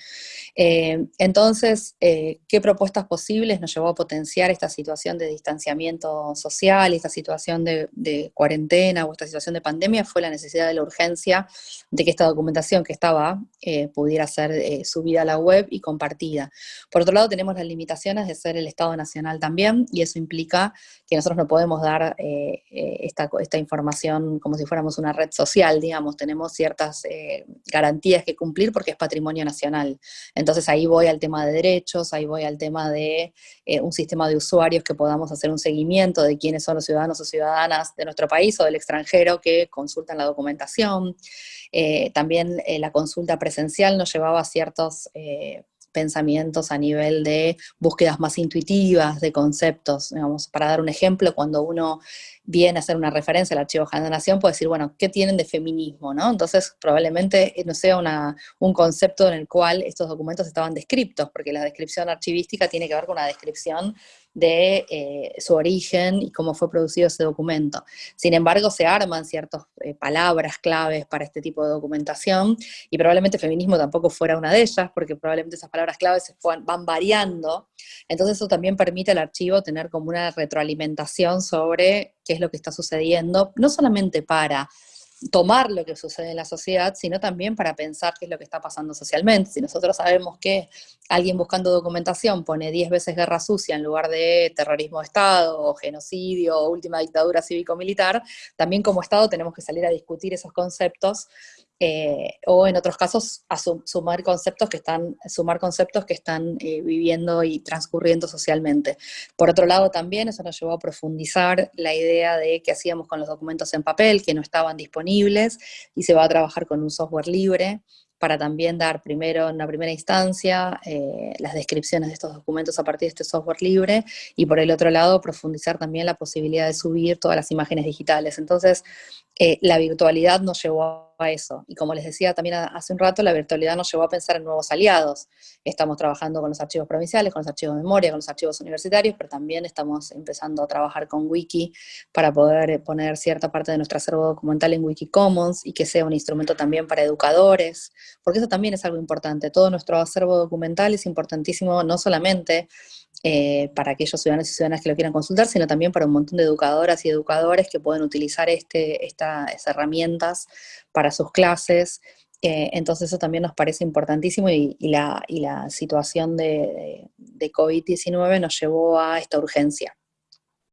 Eh, entonces, eh, ¿qué propuestas posibles nos llevó a potenciar esta situación de distanciamiento social, esta situación de, cuarentena o esta situación de pandemia? Fue la necesidad de la urgencia de que esta documentación que estaba pudiera ser subida a la web y compartida. Por otro lado, tenemos las limitaciones de ser el Estado Nacional también, y eso implica que nosotros no podemos dar esta, esta, información como si fuéramos una red social, digamos, tenemos ciertas eh, garantías que cumplir porque es patrimonio nacional. Entonces ahí voy al tema de derechos, ahí voy al tema de eh, un sistema de usuarios que podamos hacer un seguimiento de quiénes son los ciudadanos o ciudadanas de nuestro país o del extranjero que consultan la documentación. también la consulta presencial nos llevaba a ciertos pensamientos a nivel de búsquedas más intuitivas, de conceptos. Digamos, para dar un ejemplo, cuando uno viene a hacer una referencia al Archivo de Nación, puede decir, bueno, ¿qué tienen de feminismo? ¿no? Entonces, probablemente no sea una, un concepto en el cual estos documentos estaban descriptos, porque la descripción archivística tiene que ver con una descripción de eh, su origen y cómo fue producido ese documento. Sin embargo, se arman ciertas eh, palabras claves para este tipo de documentación, y probablemente feminismo tampoco fuera una de ellas, porque probablemente esas palabras claves se van variando, entonces eso también permite al archivo tener como una retroalimentación sobre qué es lo que está sucediendo, no solamente para tomar lo que sucede en la sociedad, sino también para pensar qué es lo que está pasando socialmente. Si nosotros sabemos que alguien buscando documentación pone 10 veces guerra sucia en lugar de terrorismo de Estado, genocidio, última dictadura cívico-militar, también como Estado tenemos que salir a discutir esos conceptos eh, o en otros casos a sumar conceptos que están, sumar conceptos que están eh, viviendo y transcurriendo socialmente. Por otro lado también eso nos llevó a profundizar la idea de qué hacíamos con los documentos en papel que no estaban disponibles y se va a trabajar con un software libre para también dar primero, en una primera instancia, eh, las descripciones de estos documentos a partir de este software libre, y por el otro lado, profundizar también la posibilidad de subir todas las imágenes digitales. Entonces, la virtualidad nos llevó a eso. Y como les decía también hace un rato, la virtualidad nos llevó a pensar en nuevos aliados. Estamos trabajando con los archivos provinciales, con los archivos de memoria, con los archivos universitarios, pero también estamos empezando a trabajar con Wiki para poder poner cierta parte de nuestro acervo documental en Wikicommons y que sea un instrumento también para educadores, porque eso también es algo importante. Todo nuestro acervo documental es importantísimo no solamente eh, para aquellos ciudadanos y ciudadanas que lo quieran consultar, sino también para un montón de educadoras y educadores que pueden utilizar este, estas herramientas para sus clases. Eh, entonces eso también nos parece importantísimo y, la, situación de, de COVID-19 nos llevó a esta urgencia.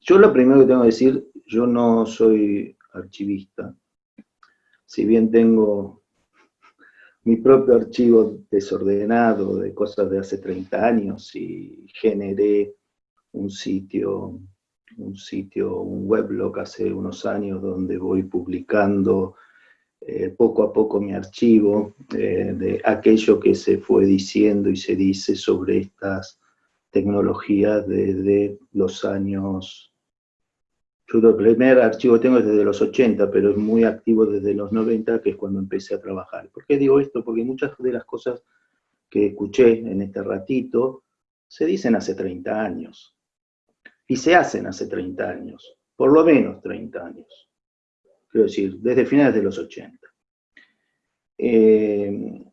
Yo lo primero que tengo que decir, yo no soy archivista, si bien tengo mi propio archivo desordenado de cosas de hace 30 años y generé un sitio, un sitio, un weblog hace unos años donde voy publicando eh, poco a poco mi archivo eh, de aquello que se fue diciendo y se dice sobre estas tecnologías desde los años yo primer archivo tengo es desde los 80, pero es muy activo desde los 90, que es cuando empecé a trabajar. ¿Por qué digo esto? Porque muchas de las cosas que escuché en este ratito se dicen hace 30 años. Y se hacen hace 30 años, por lo menos 30 años. Quiero decir, desde finales de los 80. Eh,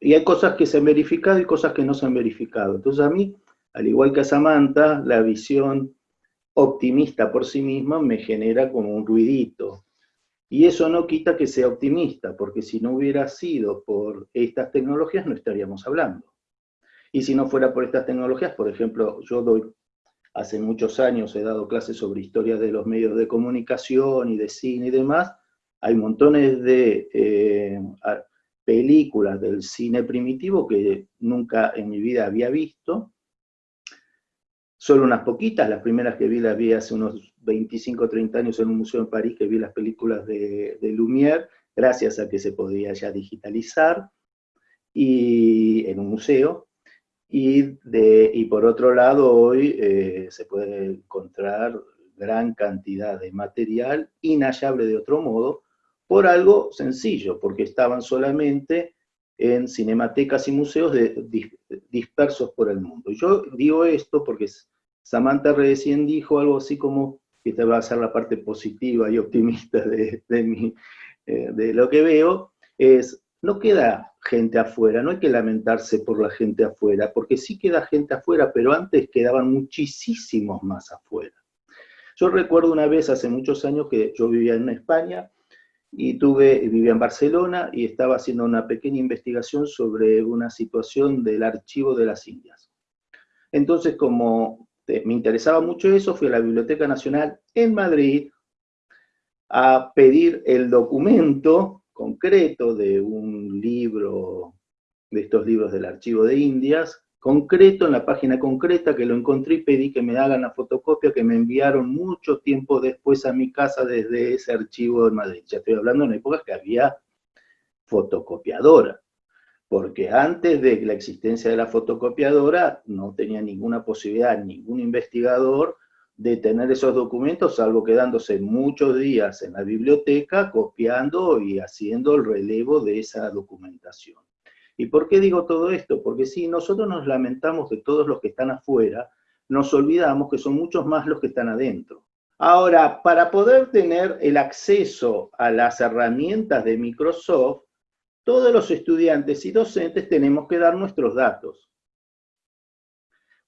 y hay cosas que se han verificado y cosas que no se han verificado. Entonces a mí, al igual que a Samantha, la visión optimista por sí misma me genera como un ruidito. Y eso no quita que sea optimista, porque si no hubiera sido por estas tecnologías no estaríamos hablando. Y si no fuera por estas tecnologías, por ejemplo, yo doy, hace muchos años he dado clases sobre historia de los medios de comunicación y de cine y demás, hay montones de eh, películas del cine primitivo que nunca en mi vida había visto, solo unas poquitas, las primeras que vi las vi hace unos 25 o 30 años en un museo en París, que vi las películas de, de Lumière, gracias a que se podía ya digitalizar, y en un museo, y, de, y por otro lado hoy eh, se puede encontrar gran cantidad de material inhallable de otro modo, por algo sencillo, porque estaban solamente en cinematecas y museos dispersos por el mundo. Yo digo esto porque Samantha recién dijo algo así como, que esta va a ser la parte positiva y optimista de, de, eh, de lo que veo, es, no queda gente afuera, no hay que lamentarse por la gente afuera, porque sí queda gente afuera, pero antes quedaban muchísimos más afuera. Yo recuerdo una vez, hace muchos años, que yo vivía en España, y tuve, vivía en Barcelona, y estaba haciendo una pequeña investigación sobre una situación del archivo de las Indias. Entonces, como este, me interesaba mucho eso, fui a la Biblioteca Nacional en Madrid a pedir el documento concreto de un libro, de estos libros del Archivo de Indias, concreto, en la página concreta que lo encontré y pedí que me hagan la fotocopia que me enviaron mucho tiempo después a mi casa desde ese archivo de Madrid. Ya estoy hablando en épocas que había fotocopiadora porque antes de la existencia de la fotocopiadora no tenía ninguna posibilidad ningún investigador de tener esos documentos, salvo quedándose muchos días en la biblioteca copiando y haciendo el relevo de esa documentación. ¿Y por qué digo todo esto? Porque si nosotros nos lamentamos de todos los que están afuera, nos olvidamos que son muchos más los que están adentro. Ahora, para poder tener el acceso a las herramientas de Microsoft, todos los estudiantes y docentes tenemos que dar nuestros datos.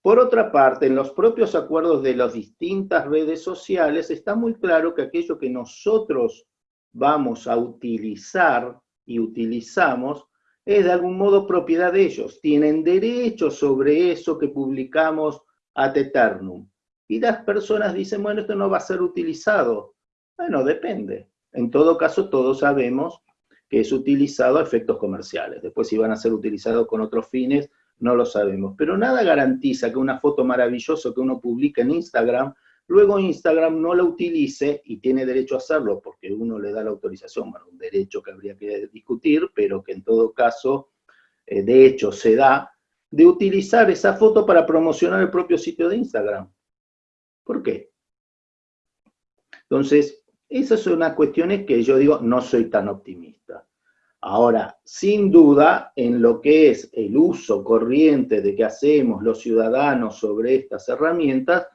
Por otra parte, en los propios acuerdos de las distintas redes sociales está muy claro que aquello que nosotros vamos a utilizar y utilizamos es de algún modo propiedad de ellos. Tienen derecho sobre eso que publicamos ad eternum. Y las personas dicen, bueno, esto no va a ser utilizado. Bueno, depende. En todo caso, todos sabemos que es utilizado a efectos comerciales. Después si van a ser utilizados con otros fines, no lo sabemos. Pero nada garantiza que una foto maravillosa que uno publica en Instagram, luego Instagram no la utilice, y tiene derecho a hacerlo porque uno le da la autorización, bueno, un derecho que habría que discutir, pero que en todo caso, eh, de hecho, se da, de utilizar esa foto para promocionar el propio sitio de Instagram. ¿Por qué? Entonces, Esas son unas cuestiones que yo digo, no soy tan optimista. Ahora, sin duda, en lo que es el uso corriente de que hacemos los ciudadanos sobre estas herramientas,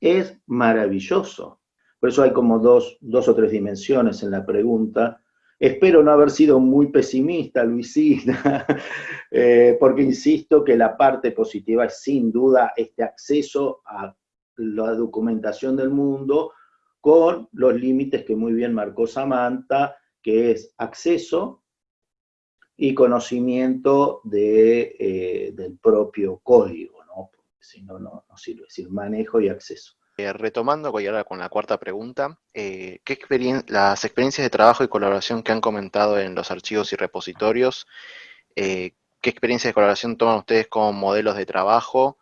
es maravilloso. Por eso hay como dos, dos o tres dimensiones en la pregunta. Espero no haber sido muy pesimista, Luisina, [laughs] eh, porque insisto que la parte positiva es sin duda este acceso a la documentación del mundo con los límites que muy bien marcó Samantha, que es acceso y conocimiento eh, del propio código, ¿no? Porque si no, no, sirve, es decir, manejo y acceso. Eh, retomando con la cuarta pregunta, eh, ¿qué las experiencias de trabajo y colaboración que han comentado en los archivos y repositorios, ¿qué experiencias de colaboración toman ustedes como modelos de trabajo,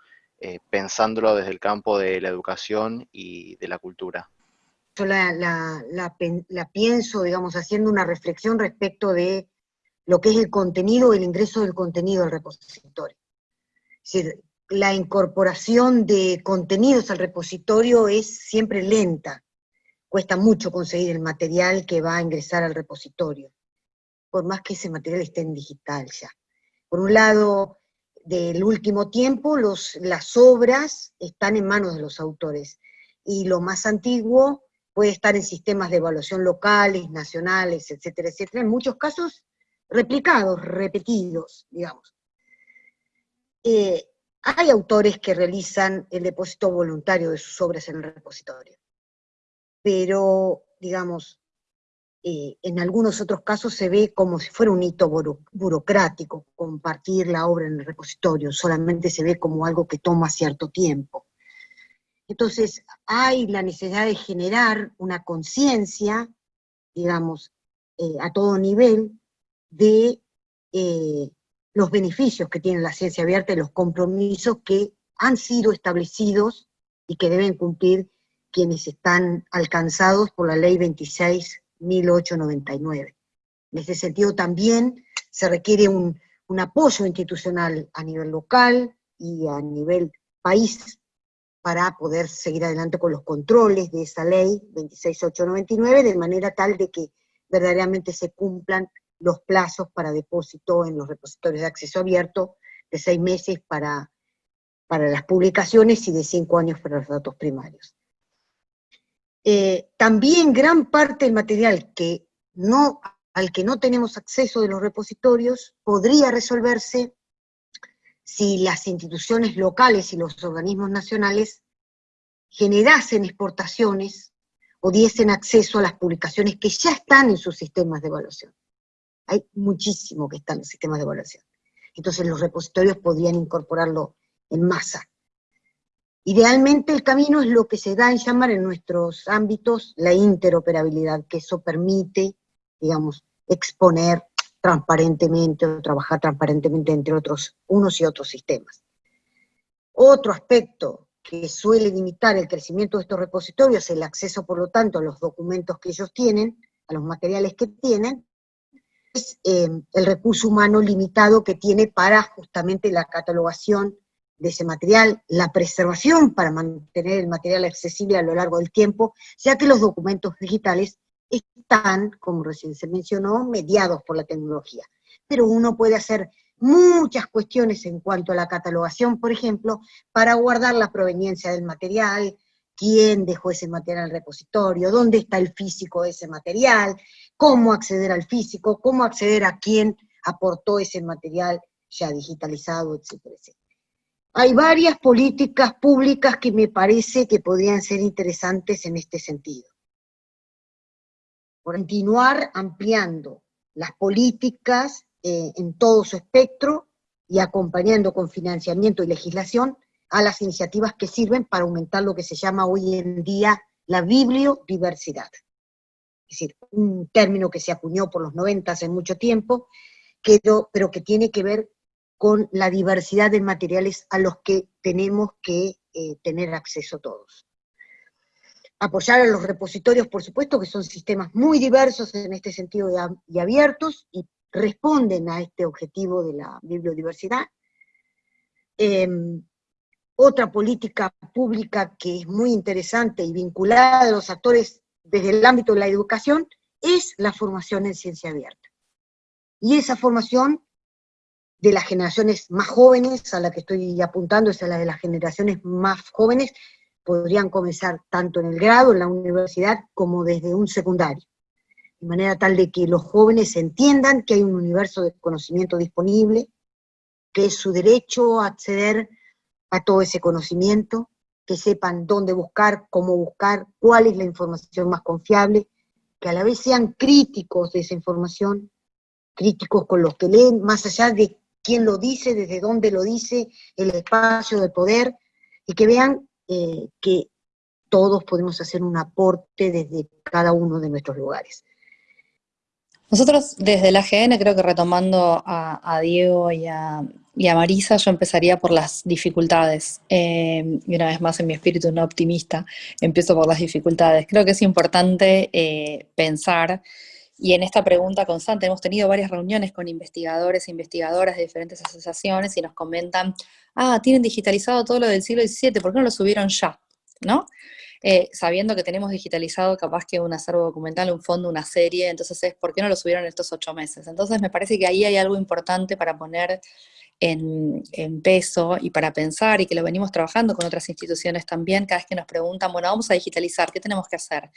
pensándolo desde el campo de la educación y de la cultura? Yo la, pienso, digamos, haciendo una reflexión respecto de lo que es el contenido, el ingreso del contenido al repositorio. Es decir, la incorporación de contenidos al repositorio es siempre lenta, cuesta mucho conseguir el material que va a ingresar al repositorio, por más que ese material esté en digital ya. Por un lado, del último tiempo, los, las obras están en manos de los autores, y lo más antiguo puede estar en sistemas de evaluación locales, nacionales, etcétera, etcétera, en muchos casos replicados, repetidos, digamos. Eh, hay autores que realizan el depósito voluntario de sus obras en el repositorio, pero, digamos, eh, en algunos otros casos se ve como si fuera un hito burocrático compartir la obra en el repositorio, solamente se ve como algo que toma cierto tiempo. Entonces, hay la necesidad de generar una conciencia, digamos, eh, a todo nivel, de eh, los beneficios que tiene la ciencia abierta y los compromisos que han sido establecidos y que deben cumplir quienes están alcanzados por la ley 26.899. En ese sentido también se requiere un, un apoyo institucional a nivel local y a nivel país para poder seguir adelante con los controles de esa ley 26899, de manera tal de que verdaderamente se cumplan los plazos para depósito en los repositorios de acceso abierto, de seis meses para, para las publicaciones y de cinco años para los datos primarios. Eh, también gran parte del material que no, al que no tenemos acceso de los repositorios podría resolverse si las instituciones locales y los organismos nacionales generasen exportaciones o diesen acceso a las publicaciones que ya están en sus sistemas de evaluación. Hay muchísimo que está en los sistemas de evaluación. Entonces los repositorios podrían incorporarlo en masa. Idealmente el camino es lo que se da en llamar en nuestros ámbitos la interoperabilidad, que eso permite, digamos, exponer transparentemente o trabajar transparentemente entre otros, unos y otros sistemas. Otro aspecto que suele limitar el crecimiento de estos repositorios, el acceso, por lo tanto, a los documentos que ellos tienen, a los materiales que tienen, es eh, el recurso humano limitado que tiene para justamente la catalogación de ese material, la preservación para mantener el material accesible a lo largo del tiempo, ya que los documentos digitales están, como recién se mencionó, mediados por la tecnología. Pero uno puede hacer muchas cuestiones en cuanto a la catalogación, por ejemplo, para guardar la proveniencia del material, quién dejó ese material en el repositorio, dónde está el físico de ese material, cómo acceder al físico, cómo acceder a quién aportó ese material ya digitalizado, etcétera, etcétera. Hay varias políticas públicas que me parece que podrían ser interesantes en este sentido continuar ampliando las políticas eh, en todo su espectro y acompañando con financiamiento y legislación a las iniciativas que sirven para aumentar lo que se llama hoy en día la bibliodiversidad. Es decir, un término que se acuñó por los 90 hace mucho tiempo, pero que tiene que ver con la diversidad de materiales a los que tenemos que eh, tener acceso todos apoyar a los repositorios, por supuesto, que son sistemas muy diversos en este sentido y abiertos, y responden a este objetivo de la bibliodiversidad. Em, otra política pública que es muy interesante y vinculada a los actores desde el ámbito de la educación, es la formación en ciencia abierta. Y esa formación de las generaciones más jóvenes, a la que estoy apuntando, es a la de las generaciones más jóvenes, podrían comenzar tanto en el grado, en la universidad, como desde un secundario. De manera tal de que los jóvenes entiendan que hay un universo de conocimiento disponible, que es su derecho a acceder a todo ese conocimiento, que sepan dónde buscar, cómo buscar, cuál es la información más confiable, que a la vez sean críticos de esa información, críticos con los que leen, más allá de quién lo dice, desde dónde lo dice, el espacio de poder, y que vean eh, que todos podemos hacer un aporte desde cada uno de nuestros lugares. Nosotros desde la AGN, creo que retomando a, Diego y a, Marisa, yo empezaría por las dificultades. Eh, y una vez más en mi espíritu no optimista, empiezo por las dificultades. Creo que es importante eh, pensar, y en esta pregunta constante, hemos tenido varias reuniones con investigadores e investigadoras de diferentes asociaciones y nos comentan, ah, tienen digitalizado todo lo del siglo XVII, ¿por qué no lo subieron ya? ¿No? Eh, sabiendo que tenemos digitalizado capaz que un acervo documental, un fondo, una serie, entonces es, ¿por qué no lo subieron estos ocho meses? Entonces me parece que ahí hay algo importante para poner en, peso y para pensar, y que lo venimos trabajando con otras instituciones también, cada vez que nos preguntan, bueno, vamos a digitalizar, ¿qué tenemos que hacer?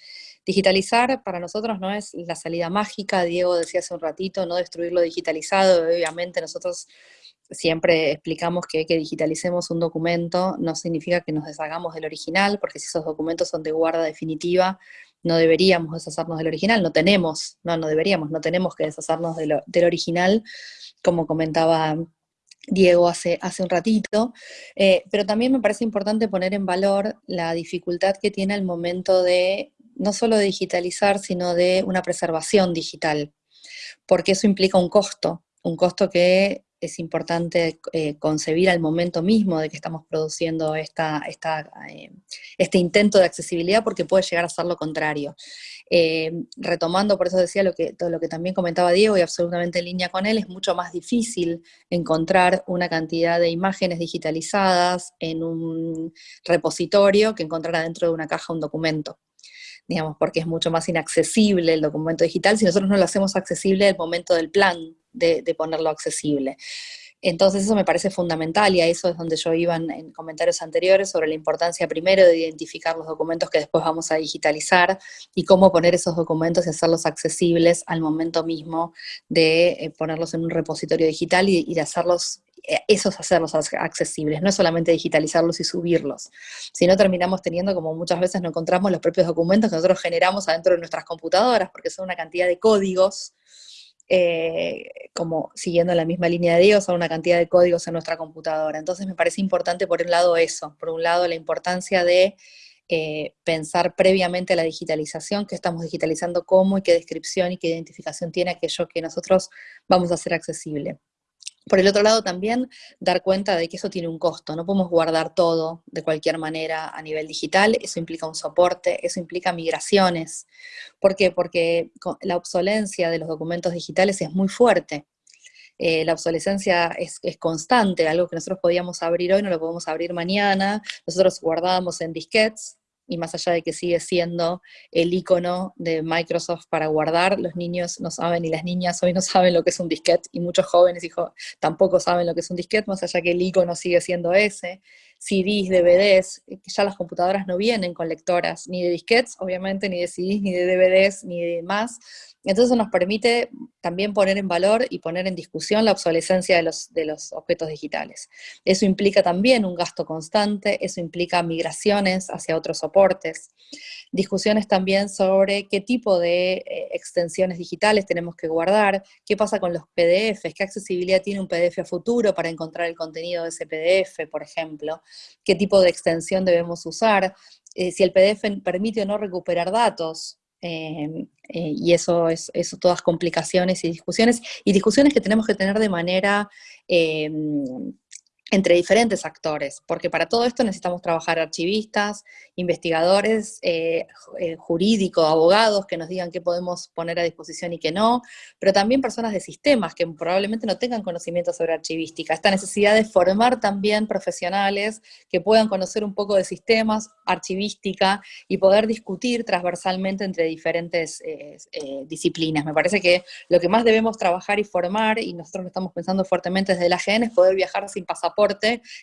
Digitalizar para nosotros no es la salida mágica, Diego decía hace un ratito, no destruir lo digitalizado, obviamente nosotros siempre explicamos que que digitalicemos un documento no significa que nos deshagamos del original, porque si esos documentos son de guarda definitiva, no deberíamos deshacernos del original, no tenemos, no, no deberíamos, no tenemos que deshacernos del original, como comentaba Diego hace, hace un ratito, eh, pero también me parece importante poner en valor la dificultad que tiene el momento de, no solo de digitalizar, sino de una preservación digital, porque eso implica un costo, un costo que es importante eh, concebir al momento mismo de que estamos produciendo esta, eh, este intento de accesibilidad porque puede llegar a ser lo contrario. Eh, retomando, por eso decía lo que, todo lo que también comentaba Diego y absolutamente en línea con él, es mucho más difícil encontrar una cantidad de imágenes digitalizadas en un repositorio que encontrar adentro de una caja un documento digamos, porque es mucho más inaccesible el documento digital si nosotros no lo hacemos accesible al momento del plan de, ponerlo accesible. Entonces eso me parece fundamental y a eso es donde yo iba en, comentarios anteriores sobre la importancia primero de identificar los documentos que después vamos a digitalizar y cómo poner esos documentos y hacerlos accesibles al momento mismo de eh, ponerlos en un repositorio digital y, de hacerlos eh, esos hacerlos accesibles, no es solamente digitalizarlos y subirlos, sino terminamos teniendo, como muchas veces no encontramos, los propios documentos que nosotros generamos adentro de nuestras computadoras, porque son una cantidad de códigos eh, como siguiendo la misma línea de Dios, son una cantidad de códigos en nuestra computadora. Entonces me parece importante por un lado eso, por un lado la importancia de eh, pensar previamente la digitalización, que estamos digitalizando cómo y qué descripción y qué identificación tiene aquello que nosotros vamos a hacer accesible. Por el otro lado también dar cuenta de que eso tiene un costo, no podemos guardar todo de cualquier manera a nivel digital, eso implica un soporte, eso implica migraciones. ¿Por qué? Porque la obsolencia de los documentos digitales es muy fuerte. Eh, la obsolescencia es, es, constante, algo que nosotros podíamos abrir hoy no lo podemos abrir mañana, nosotros guardábamos en disquetes, y más allá de que sigue siendo el icono de Microsoft para guardar, los niños no saben y las niñas hoy no saben lo que es un disquete y muchos jóvenes hijo, tampoco saben lo que es un disquete, más allá que el icono sigue siendo ese. CDs, DVDs, que ya las computadoras no vienen con lectoras, ni de disquetes, obviamente, ni de CDs, ni de DVDs, ni de más, entonces nos permite también poner en valor y poner en discusión la obsolescencia de los, objetos digitales. Eso implica también un gasto constante, eso implica migraciones hacia otros soportes, discusiones también sobre qué tipo de eh, extensiones digitales tenemos que guardar, qué pasa con los PDFs, qué accesibilidad tiene un PDF a futuro para encontrar el contenido de ese PDF, por ejemplo, qué tipo de extensión debemos usar, eh, si el PDF permite o no recuperar datos, Em, eh, y eso es eso, todas complicaciones y discusiones, y discusiones que tenemos que tener de manera em, entre diferentes actores, porque para todo esto necesitamos trabajar archivistas, investigadores, eh, eh, jurídicos, abogados que nos digan qué podemos poner a disposición y qué no, pero también personas de sistemas que probablemente no tengan conocimiento sobre archivística. Esta necesidad de formar también profesionales que puedan conocer un poco de sistemas, archivística y poder discutir transversalmente entre diferentes eh, disciplinas. Me parece que lo que más debemos trabajar y formar, y nosotros lo estamos pensando fuertemente desde la AGN, es poder viajar sin pasaporte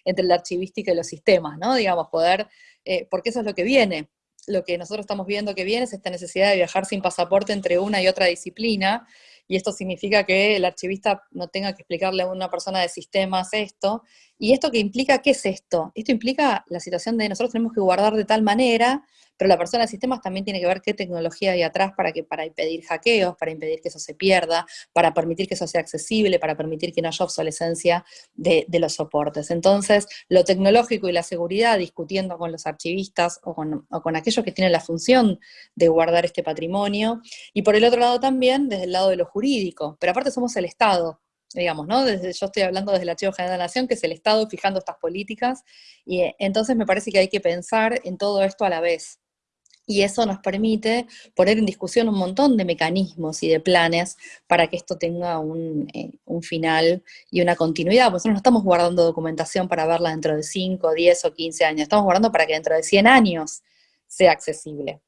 entre la archivística y los sistemas, ¿no? Digamos, poder, eh, porque eso es lo que viene. Lo que nosotros estamos viendo que viene es esta necesidad de viajar sin pasaporte entre una y otra disciplina, y esto significa que el archivista no tenga que explicarle a una persona de sistemas esto, ¿Y esto qué implica? ¿Qué es esto? Esto implica la situación de nosotros tenemos que guardar de tal manera, pero la persona de sistemas también tiene que ver qué tecnología hay atrás para, que, para impedir hackeos, para impedir que eso se pierda, para permitir que eso sea accesible, para permitir que no haya obsolescencia de, los soportes. Entonces, lo tecnológico y la seguridad, discutiendo con los archivistas o con, o con aquellos que tienen la función de guardar este patrimonio, y por el otro lado también, desde el lado de lo jurídico, pero aparte somos el Estado, digamos, ¿no? Desde, yo estoy hablando desde el Archivo General de la Nación, que es el Estado fijando estas políticas, y eh, entonces me parece que hay que pensar en todo esto a la vez. Y eso nos permite poner en discusión un montón de mecanismos y de planes para que esto tenga un, eh, un final y una continuidad. Nosotros no estamos guardando documentación para verla dentro de 5, 10 o 15 años, estamos guardando para que dentro de 100 años sea accesible.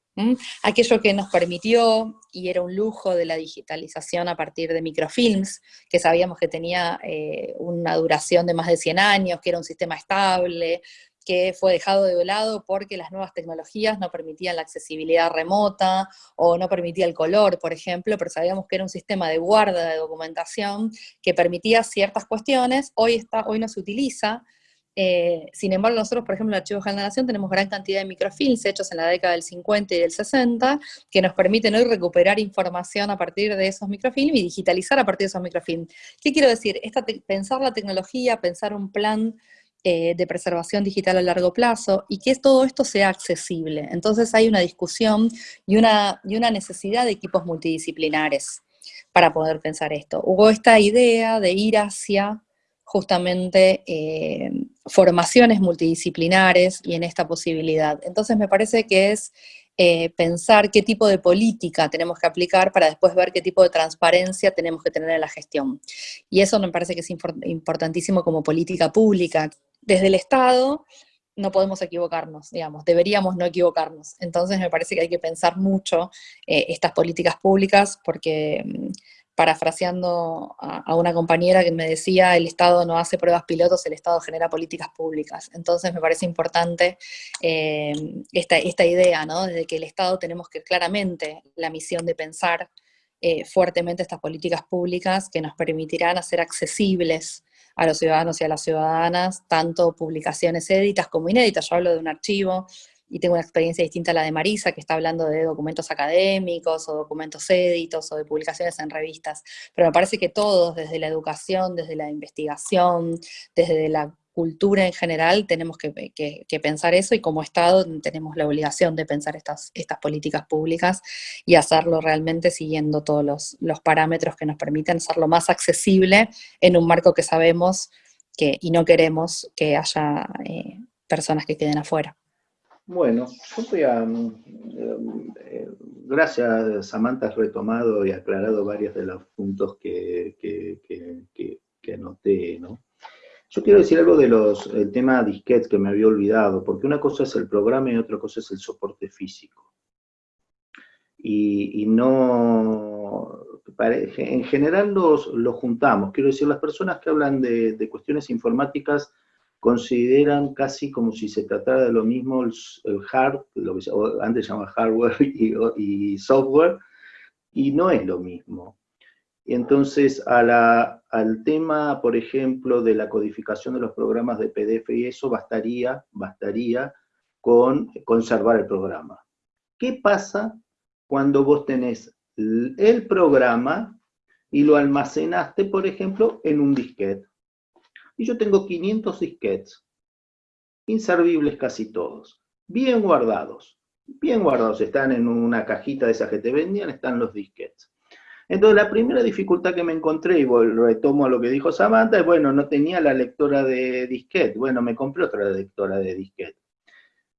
Aquello que nos permitió, y era un lujo de la digitalización a partir de microfilms, que sabíamos que tenía eh, una duración de más de 100 años, que era un sistema estable, que fue dejado de lado porque las nuevas tecnologías no permitían la accesibilidad remota o no permitía el color, por ejemplo, pero sabíamos que era un sistema de guarda de documentación que permitía ciertas cuestiones, hoy, está, hoy no se utiliza, eh, sin embargo, nosotros, por ejemplo, en el Archivo General de la Nación tenemos gran cantidad de microfilms hechos en la década del 50 y del 60, que nos permiten hoy recuperar información a partir de esos microfilms y digitalizar a partir de esos microfilms. ¿Qué quiero decir? pensar la tecnología, pensar un plan eh, de preservación digital a largo plazo, y que todo esto sea accesible. Entonces hay una discusión y una, necesidad de equipos multidisciplinares para poder pensar esto. Hubo esta idea de ir hacia justamente eh, formaciones multidisciplinares y en esta posibilidad. Entonces me parece que es eh, pensar qué tipo de política tenemos que aplicar para después ver qué tipo de transparencia tenemos que tener en la gestión. Y eso me parece que es importantísimo como política pública. Desde el Estado no podemos equivocarnos, digamos, deberíamos no equivocarnos. Entonces me parece que hay que pensar mucho eh, estas políticas públicas porque mm, parafraseando a, una compañera que me decía, el Estado no hace pruebas pilotos, el Estado genera políticas públicas. Entonces me parece importante eh, esta, esta, idea, ¿no? Desde que el Estado tenemos que claramente la misión de pensar eh, fuertemente estas políticas públicas que nos permitirán hacer accesibles a los ciudadanos y a las ciudadanas, tanto publicaciones éditas como inéditas. Yo hablo de un archivo, y tengo una experiencia distinta a la de Marisa, que está hablando de documentos académicos, o documentos éditos, o de publicaciones en revistas, pero me parece que todos, desde la educación, desde la investigación, desde la cultura en general, tenemos que, pensar eso, y como Estado tenemos la obligación de pensar estas, estas políticas públicas, y hacerlo realmente siguiendo todos los, parámetros que nos permiten hacerlo más accesible en un marco que sabemos que, y no queremos que haya eh, personas que queden afuera. Bueno, yo voy a... Mm, eh, gracias, Samantha, has retomado y aclarado varios de los puntos que, que, anoté, ¿no? Yo quiero decir algo del el tema disquetes que me había olvidado, porque una cosa es el programa y otra cosa es el soporte físico. Y, no, en general los, juntamos, quiero decir, las personas que hablan de, de cuestiones informáticas consideran casi como si se tratara de lo mismo el, hard, lo que antes se llama hardware [laughs] y, software, y no es lo mismo. Entonces al tema, por ejemplo, de la codificación de los programas de PDF y eso, bastaría, bastaría con conservar el programa. ¿Qué pasa cuando vos tenés el programa y lo almacenaste, por ejemplo, en un disquete? Y yo tengo 500 disquetes, inservibles casi todos, bien guardados, bien guardados, están en una cajita de esas que te vendían, están los disquetes. Entonces la primera dificultad que me encontré, y retomo a lo que dijo Samantha, es, bueno, no tenía la lectora de disquete. Bueno, me compré otra lectora de disquete.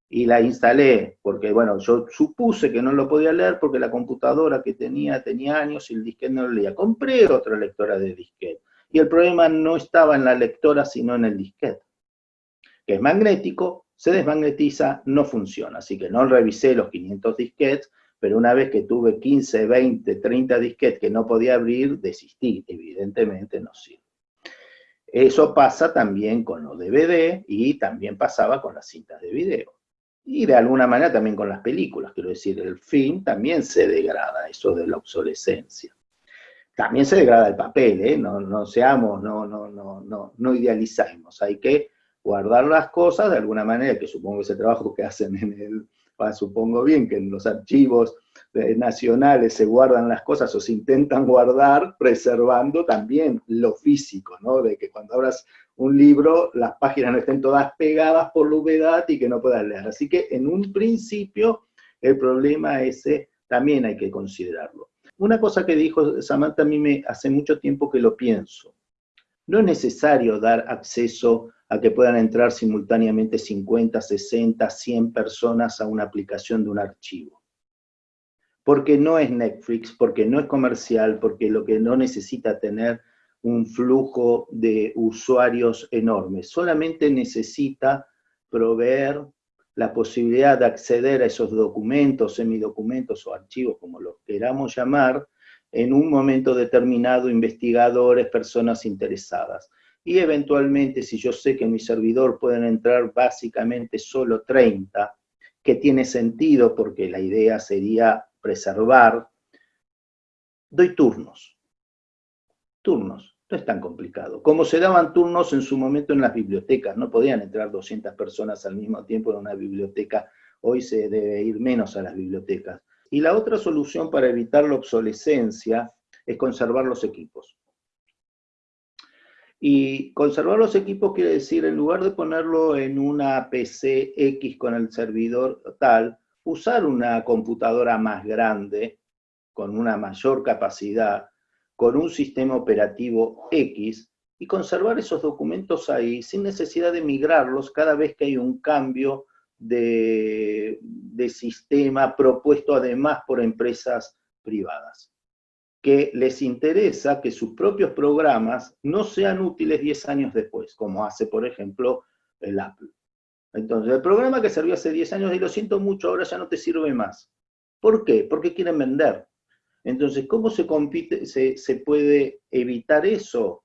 Y la instalé, porque bueno, yo supuse que no lo podía leer porque la computadora que tenía tenía años y el disquete no lo leía. Compré otra lectora de disquete. Y el problema no estaba en la lectora, sino en el disquete. Que es magnético, se desmagnetiza, no funciona. Así que no revisé los 500 disquetes, pero una vez que tuve 15, 20, 30 disquetes que no podía abrir, desistí, evidentemente no sirve. Eso pasa también con los DVD y también pasaba con las cintas de video. Y de alguna manera también con las películas, quiero decir, el film también se degrada, eso de la obsolescencia. También se degrada el papel, ¿eh? no, no seamos, no, no, no, no, no idealicemos, hay que guardar las cosas de alguna manera, que supongo que ese trabajo que hacen en el, supongo bien que en los archivos nacionales se guardan las cosas o se intentan guardar preservando también lo físico, ¿no? De que cuando abras un libro las páginas no estén todas pegadas por la humedad y que no puedas leer. Así que en un principio el problema ese también hay que considerarlo. Una cosa que dijo Samantha a mí me hace mucho tiempo que lo pienso. No es necesario dar acceso a que puedan entrar simultáneamente 50, 60, 100 personas a una aplicación de un archivo. Porque no es Netflix, porque no es comercial, porque lo que no necesita tener un flujo de usuarios enorme, solamente necesita proveer la posibilidad de acceder a esos documentos, semidocumentos o archivos, como los queramos llamar, en un momento determinado, investigadores, personas interesadas y eventualmente si yo sé que en mi servidor pueden entrar básicamente solo 30, que tiene sentido porque la idea sería preservar, doy turnos. Turnos, no es tan complicado. Como se daban turnos en su momento en las bibliotecas, no podían entrar 200 personas al mismo tiempo en una biblioteca, hoy se debe ir menos a las bibliotecas. Y la otra solución para evitar la obsolescencia es conservar los equipos. Y conservar los equipos quiere decir, en lugar de ponerlo en una PC X con el servidor tal, usar una computadora más grande, con una mayor capacidad, con un sistema operativo X, y conservar esos documentos ahí sin necesidad de migrarlos cada vez que hay un cambio de, de sistema propuesto además por empresas privadas que les interesa que sus propios programas no sean útiles 10 años después, como hace, por ejemplo, el Apple. Entonces, el programa que sirvió hace 10 años, y lo siento mucho, ahora ya no te sirve más. ¿Por qué? Porque quieren vender. Entonces, ¿cómo se, puede evitar eso?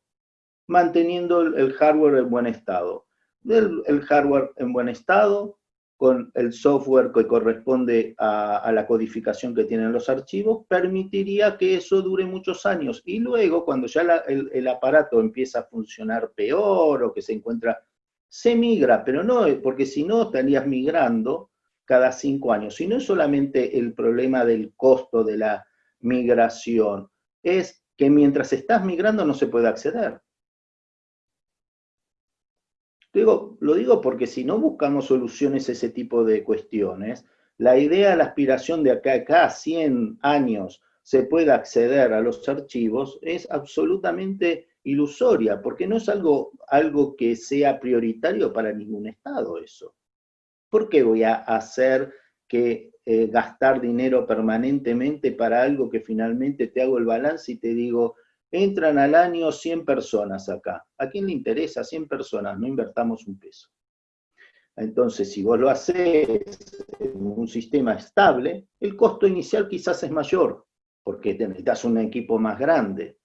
Manteniendo el, hardware en buen estado. el hardware en buen estado, con el software que corresponde a, la codificación que tienen los archivos, permitiría que eso dure muchos años. Y luego, cuando ya el, aparato empieza a funcionar peor o que se encuentra, se migra, pero no, porque si no estarías migrando cada cinco años. Y no es solamente el problema del costo de la migración, es que mientras estás migrando no se puede acceder. Lo digo porque si no buscamos soluciones a ese tipo de cuestiones, la idea, la aspiración de acá a acá, 100 años, se pueda acceder a los archivos es absolutamente ilusoria, porque no es algo, algo que sea prioritario para ningún Estado eso. ¿Por qué voy a hacer que eh, gastar dinero permanentemente para algo que finalmente te hago el balance y te digo, Entran al año 100 personas acá. ¿A quién le interesa 100 personas? No invertamos un peso. Entonces, si vos lo haces en un sistema estable, el costo inicial quizás es mayor, porque necesitas un equipo más grande.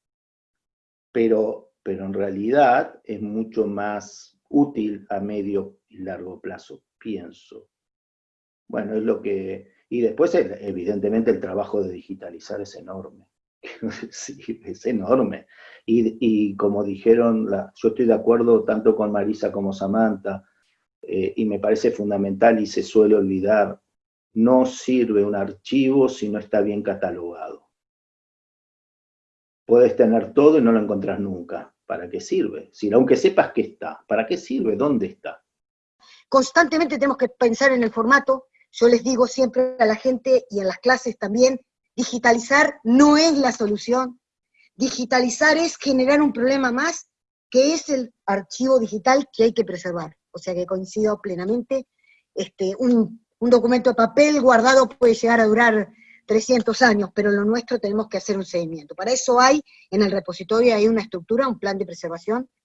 Pero, pero en realidad es mucho más útil a medio y largo plazo, pienso. Bueno, es lo que... Y después, evidentemente, el trabajo de digitalizar es enorme. [laughs] sí, es enorme. Y, como dijeron, yo estoy de acuerdo tanto con Marisa como Samantha, eh, y me parece fundamental y se suele olvidar, no sirve un archivo si no está bien catalogado. Puedes tener todo y no lo encontrás nunca. ¿Para qué sirve? Si, aunque sepas que está, ¿para qué sirve? ¿Dónde está? Constantemente tenemos que pensar en el formato. Yo les digo siempre a la gente y en las clases también, digitalizar no es la solución. Digitalizar es generar un problema más, que es el archivo digital que hay que preservar. O sea que coincido plenamente, este, un, documento de papel guardado puede llegar a durar 300 años, pero lo nuestro tenemos que hacer un seguimiento. Para eso hay, en el repositorio hay una estructura, un plan de preservación, ese,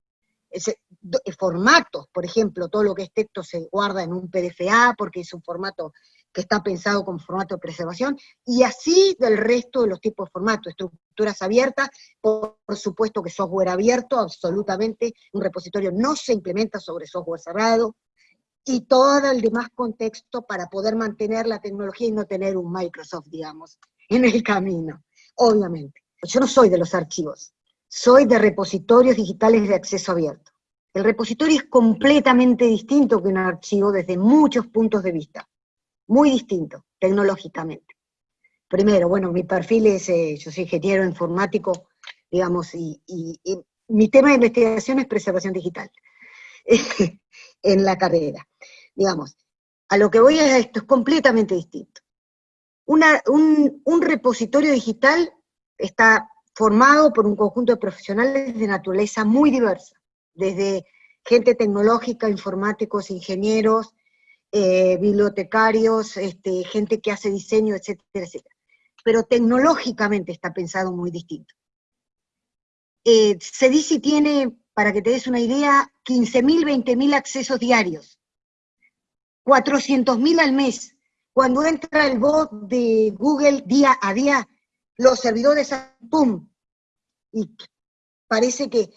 formatos, por ejemplo, todo lo que es texto se guarda en un PDFA, porque es un formato que está pensado como formato de preservación, y así del resto de los tipos de formatos, estructuras abiertas, por, por, supuesto que software abierto, absolutamente, un repositorio no se implementa sobre software cerrado, y todo el demás contexto para poder mantener la tecnología y no tener un Microsoft, digamos, en el camino, obviamente. Yo no soy de los archivos, soy de repositorios digitales de acceso abierto. El repositorio es completamente distinto que un archivo desde muchos puntos de vista, muy distinto, tecnológicamente. Primero, bueno, mi perfil es, eh, yo soy ingeniero informático, digamos, y, mi tema de investigación es preservación digital. [laughs] en la carrera. Digamos, a lo que voy a esto es completamente distinto. Un repositorio digital está formado por un conjunto de profesionales de naturaleza muy diversa, desde gente tecnológica, informáticos, ingenieros, eh, bibliotecarios, este, gente que hace diseño, etcétera, etcétera. Pero tecnológicamente está pensado muy distinto. Eh, CEDICI tiene para que te des una idea, 15.000, 20.000 accesos diarios, 400.000 al mes. Cuando entra el bot de Google día a día, los servidores, ¡pum! Y parece que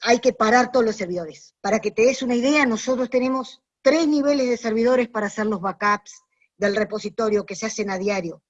hay que parar todos los servidores. Para que te des una idea, nosotros tenemos tres niveles de servidores para hacer los backups del repositorio que se hacen a diario.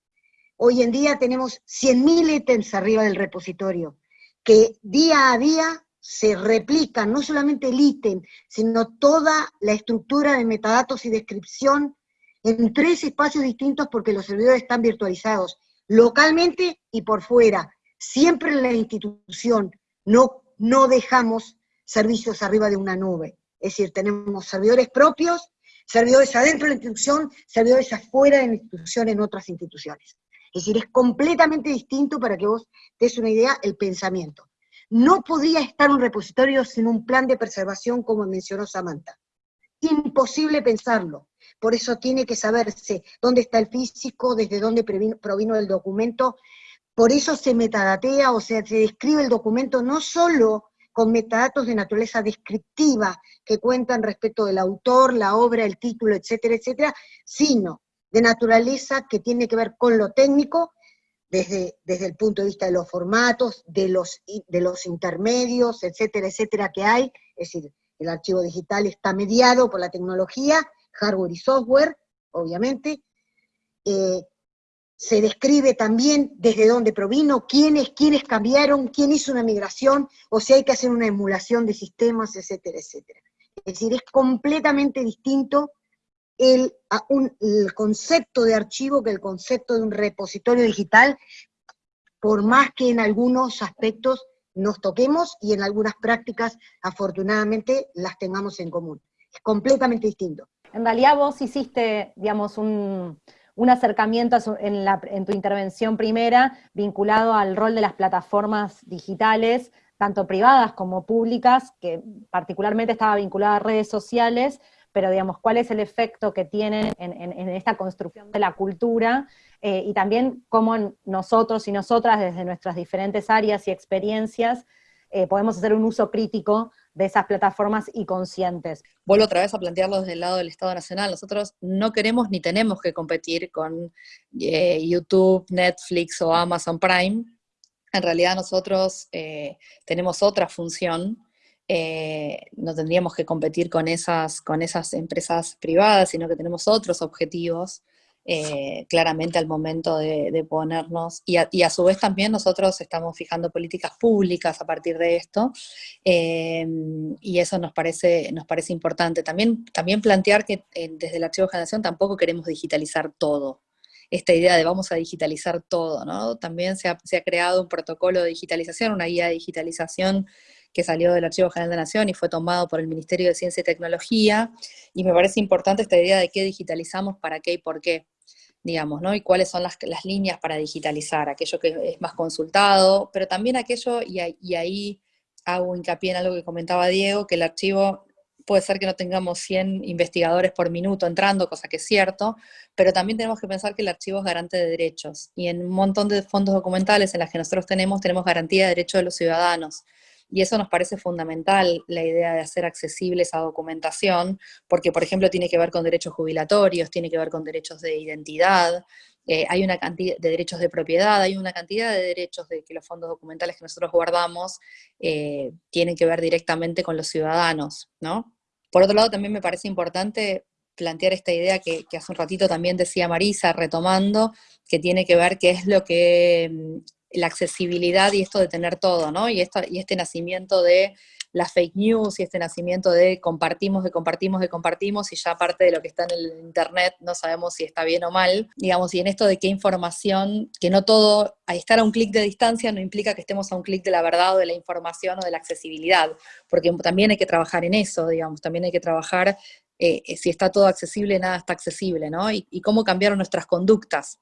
Hoy en día tenemos 100.000 ítems arriba del repositorio, que día a día se replica no solamente el ítem, sino toda la estructura de metadatos y descripción en tres espacios distintos porque los servidores están virtualizados, localmente y por fuera. Siempre en la institución no, no dejamos servicios arriba de una nube. Es decir, tenemos servidores propios, servidores adentro de la institución, servidores afuera de la institución en otras instituciones. Es decir, es completamente distinto para que vos te des una idea el pensamiento. No podía estar un repositorio sin un plan de preservación, como mencionó Samantha. Imposible pensarlo. Por eso tiene que saberse dónde está el físico, desde dónde provino el documento. Por eso se metadatea, o sea, se describe el documento no solo con metadatos de naturaleza descriptiva que cuentan respecto del autor, la obra, el título, etcétera, etcétera, sino de naturaleza que tiene que ver con lo técnico desde, desde el punto de vista de los formatos, de los, de los intermedios, etcétera, etcétera, que hay, es decir, el archivo digital está mediado por la tecnología, hardware y software, obviamente, eh, se describe también desde dónde provino, quiénes, quiénes cambiaron, quién hizo una migración, o si hay que hacer una emulación de sistemas, etcétera, etcétera. Es decir, es completamente distinto el, el concepto de archivo que el concepto de un repositorio digital, por más que en algunos aspectos nos toquemos y en algunas prácticas, afortunadamente, las tengamos en común. Es completamente distinto. En realidad vos hiciste, digamos, un, un acercamiento en, la, en, tu intervención primera vinculado al rol de las plataformas digitales, tanto privadas como públicas, que particularmente estaba vinculada a redes sociales, pero digamos, cuál es el efecto que tienen en, esta construcción de la cultura, eh, y también cómo nosotros y nosotras, desde nuestras diferentes áreas y experiencias, eh, podemos hacer un uso crítico de esas plataformas y conscientes. Vuelvo otra vez a plantearlo desde el lado del Estado Nacional. Nosotros no queremos ni tenemos que competir con eh, YouTube, Netflix o Amazon Prime. En realidad nosotros tenemos otra función, eh, no tendríamos que competir con esas, con esas empresas privadas, sino que tenemos otros objetivos eh, claramente al momento de, ponernos, y a, su vez también nosotros estamos fijando políticas públicas a partir de esto, eh, y eso nos parece, nos parece importante. También, también plantear que desde el Archivo de Generación tampoco queremos digitalizar todo, esta idea de vamos a digitalizar todo, ¿no? También se ha, se ha creado un protocolo de digitalización, una guía de digitalización que salió del Archivo General de la Nación y fue tomado por el Ministerio de Ciencia y Tecnología, y me parece importante esta idea de qué digitalizamos, para qué y por qué. digamos, ¿no? Y cuáles son las, líneas para digitalizar, aquello que es más consultado, pero también aquello, y, y ahí hago hincapié en algo que comentaba Diego, que el archivo puede ser que no tengamos 100 investigadores por minuto entrando, cosa que es cierto, pero también tenemos que pensar que el archivo es garante de derechos, y en un montón de fondos documentales en las que nosotros tenemos, tenemos garantía de derechos de los ciudadanos, y eso nos parece fundamental, la idea de hacer accesible esa documentación, porque por ejemplo tiene que ver con derechos jubilatorios, tiene que ver con derechos de identidad, eh, hay una cantidad de derechos de propiedad, hay una cantidad de derechos de que los fondos documentales que nosotros guardamos eh, tienen que ver directamente con los ciudadanos, ¿no? Por otro lado, también me parece importante plantear esta idea que, que, hace un ratito también decía Marisa, retomando, que tiene que ver qué es lo que mm, la accesibilidad y esto de tener todo, ¿no? Y, esto, y este nacimiento de las fake news y este nacimiento de compartimos, de compartimos, de compartimos, y ya parte de lo que está en el internet no sabemos si está bien o mal, digamos, y en esto de qué información, que no todo, a estar a un clic de distancia no implica que estemos a un clic de la verdad o de la información o de la accesibilidad, porque también hay que trabajar en eso, digamos, también hay que trabajar eh, si está todo accesible, nada está accesible, ¿no? Y, y cómo cambiaron nuestras conductas.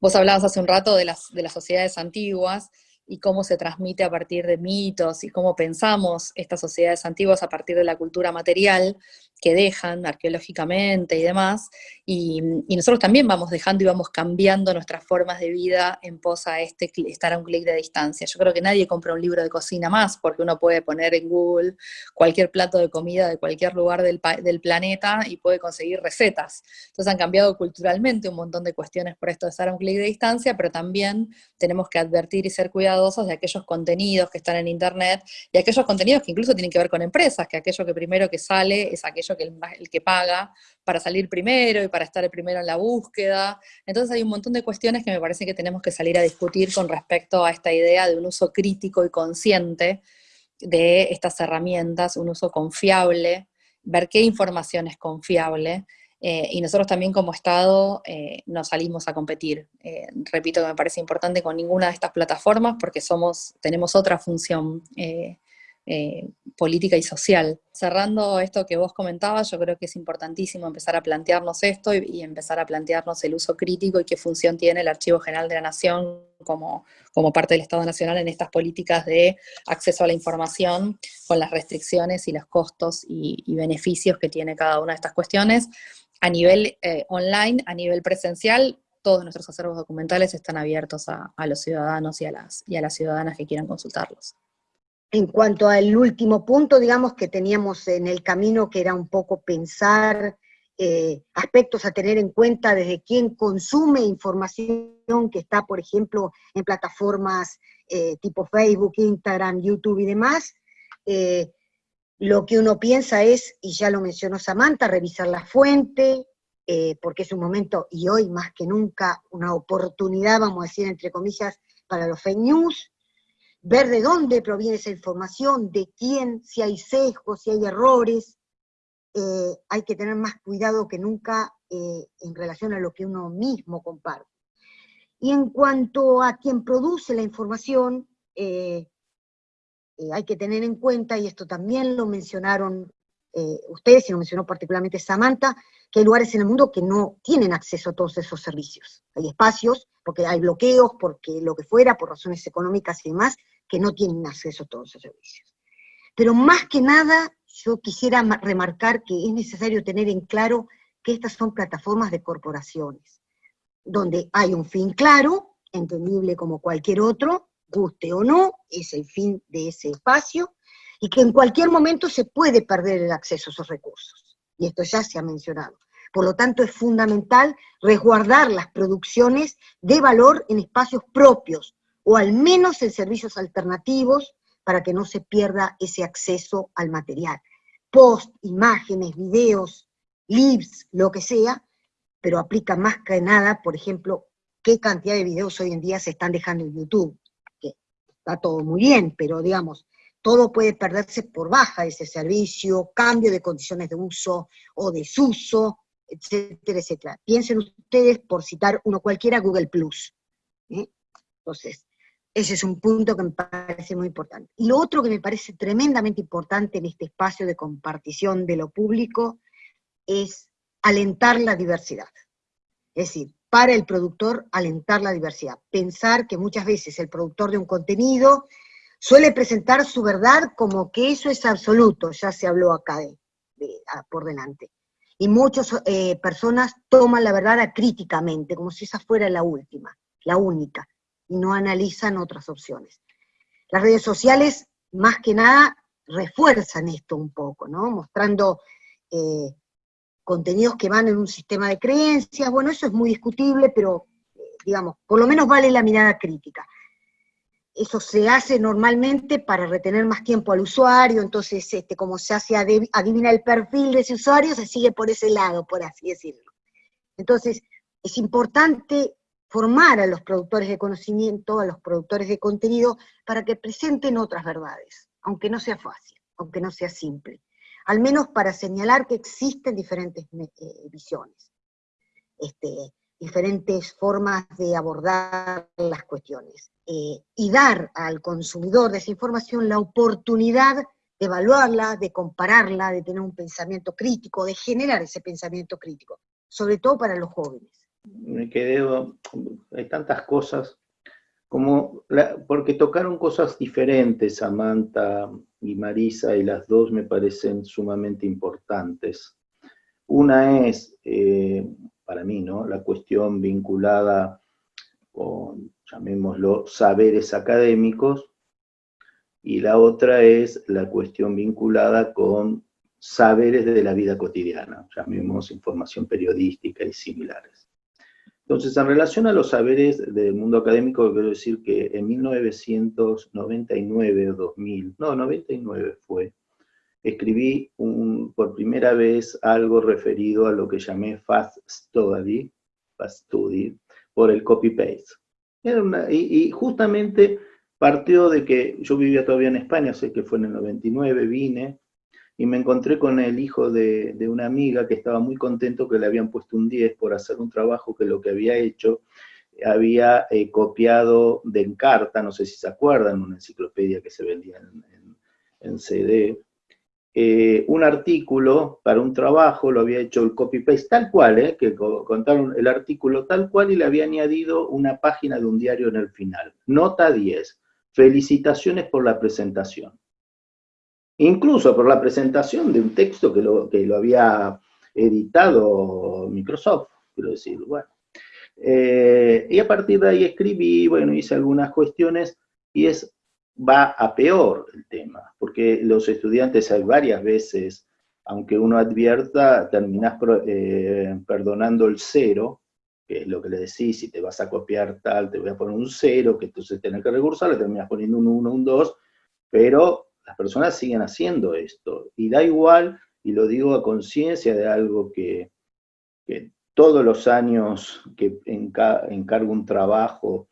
Vos hablabas hace un rato de las, de las sociedades antiguas, y cómo se transmite a partir de mitos y cómo pensamos estas sociedades antiguas a partir de la cultura material que dejan arqueológicamente y demás, y, nosotros también vamos dejando y vamos cambiando nuestras formas de vida en pos a este, estar a un clic de distancia. Yo creo que nadie compra un libro de cocina más, porque uno puede poner en Google cualquier plato de comida de cualquier lugar del, del planeta y puede conseguir recetas. Entonces han cambiado culturalmente un montón de cuestiones por esto de estar a un clic de distancia, pero también tenemos que advertir y ser cuidadosos de aquellos contenidos que están en Internet y aquellos contenidos que incluso tienen que ver con empresas, que aquello que primero que sale es aquello que el, que paga para salir primero y para estar el primero en la búsqueda. Entonces hay un montón de cuestiones que me parece que tenemos que salir a discutir con respecto a esta idea de un uso crítico y consciente de estas herramientas, un uso confiable, ver qué información es confiable, eh, y nosotros también como Estado eh, nos salimos a competir. Eh, repito que me parece importante con ninguna de estas plataformas porque somos, tenemos otra función eh, política y social. Cerrando esto que vos comentabas, yo creo que es importantísimo empezar a plantearnos esto y, empezar a plantearnos el uso crítico y qué función tiene el Archivo General de la Nación como, como parte del Estado Nacional en estas políticas de acceso a la información con las restricciones y los costos y, beneficios que tiene cada una de estas cuestiones. A nivel eh, online, a nivel presencial, todos nuestros acervos documentales están abiertos a, a los ciudadanos y a, las, y a las ciudadanas que quieran consultarlos. En cuanto al último punto, digamos, que teníamos en el camino, que era un poco pensar eh, aspectos a tener en cuenta desde quien consume información que está, por ejemplo, en plataformas eh, tipo Facebook, Instagram, YouTube y demás, eh, lo que uno piensa es, y ya lo mencionó Samantha, revisar la fuente, porque es un momento, y hoy más que nunca, una oportunidad, vamos a decir, entre comillas, para los fake news, ver de dónde proviene esa información, de quién, si hay sesgos, si hay errores, eh, hay que tener más cuidado que nunca eh, en relación a lo que uno mismo comparte. Y en cuanto a quien produce la información, eh, hay que tener en cuenta, y esto también lo mencionaron ustedes, y lo mencionó particularmente Samantha, que hay lugares en el mundo que no tienen acceso a todos esos servicios. Hay espacios, porque hay bloqueos, porque lo que fuera, por razones económicas y demás, que no tienen acceso a todos esos servicios. Pero más que nada, yo quisiera remarcar que es necesario tener en claro que estas son plataformas de corporaciones, donde hay un fin claro, entendible como cualquier otro, guste o no, es el fin de ese espacio, y que en cualquier momento se puede perder el acceso a esos recursos. Y esto ya se ha mencionado. Por lo tanto, es fundamental resguardar las producciones de valor en espacios propios, o al menos en servicios alternativos para que no se pierda ese acceso al material. Post, imágenes, videos, libs, lo que sea, pero aplica más que nada, por ejemplo, qué cantidad de videos hoy en día se están dejando en YouTube, que está todo muy bien, pero digamos, todo puede perderse por baja de ese servicio, cambio de condiciones de uso o desuso, etcétera, etcétera. Piensen ustedes, por citar uno cualquiera, Google Plus. ¿eh? Entonces, ese es un punto que me parece muy importante. Y lo otro que me parece tremendamente importante en este espacio de compartición de lo público es alentar la diversidad. Es decir, para el productor alentar la diversidad. Pensar que muchas veces el productor de un contenido suele presentar su verdad como que eso es absoluto, ya se habló acá de, por delante. Y muchas eh, personas toman la verdad acríticamente, como si esa fuera la última, la única, y no analizan otras opciones. Las redes sociales, más que nada, refuerzan esto un poco, ¿no? Mostrando eh, contenidos que van en un sistema de creencias, bueno, eso es muy discutible, pero, eh, digamos, por lo menos vale la mirada crítica. Eso se hace normalmente para retener más tiempo al usuario, entonces, este, como se hace adivina el perfil de ese usuario, se sigue por ese lado, por así decirlo. Entonces, es importante formar a los productores de conocimiento, a los productores de contenido, para que presenten otras verdades, aunque no sea fácil, aunque no sea simple al menos para señalar que existen diferentes eh, visiones, este, diferentes formas de abordar las cuestiones, eh, y dar al consumidor de esa información la oportunidad de evaluarla, de compararla, de tener un pensamiento crítico, de generar ese pensamiento crítico, sobre todo para los jóvenes. Me quedé, hay tantas cosas como porque tocaron cosas diferentes, Samantha y Marisa, y las dos me parecen sumamente importantes. Una es, eh, para mí, ¿no? la cuestión vinculada con, llamémoslo, saberes académicos, y la otra es la cuestión vinculada con saberes de la vida cotidiana, llamemos información periodística y similares. Entonces, en relación a los saberes del mundo académico, quiero decir que en 1999 o 2000, no, 99 fue, escribí por primera vez algo referido a lo que llamé Fast Study, fast study por el copy-paste. Y, y, justamente partió de que yo vivía todavía en España, sé que fue en el 99, vine, y me encontré con el hijo de, una amiga que estaba muy contento que le habían puesto un 10 por hacer un trabajo que lo que había hecho había eh, copiado de Encarta, no sé si se acuerdan, una enciclopedia que se vendía en, CD, eh, un artículo para un trabajo, lo había hecho el copy-paste tal cual, eh, que contaron el artículo tal cual y le había añadido una página de un diario en el final. Nota 10, felicitaciones por la presentación incluso por la presentación de un texto que lo, que lo había editado Microsoft, quiero decir, bueno. Eh, y a partir de ahí escribí, bueno, hice algunas cuestiones, y es, va a peor el tema, porque los estudiantes hay varias veces, aunque uno advierta, terminás eh, perdonando el cero, que es lo que le decís, si te vas a copiar tal, te voy a poner un cero, que entonces tenés que recursar, le terminas poniendo un 1, un 2, pero las personas siguen haciendo esto, y da igual, y lo digo a conciencia de algo que, todos los años que encargo un trabajo,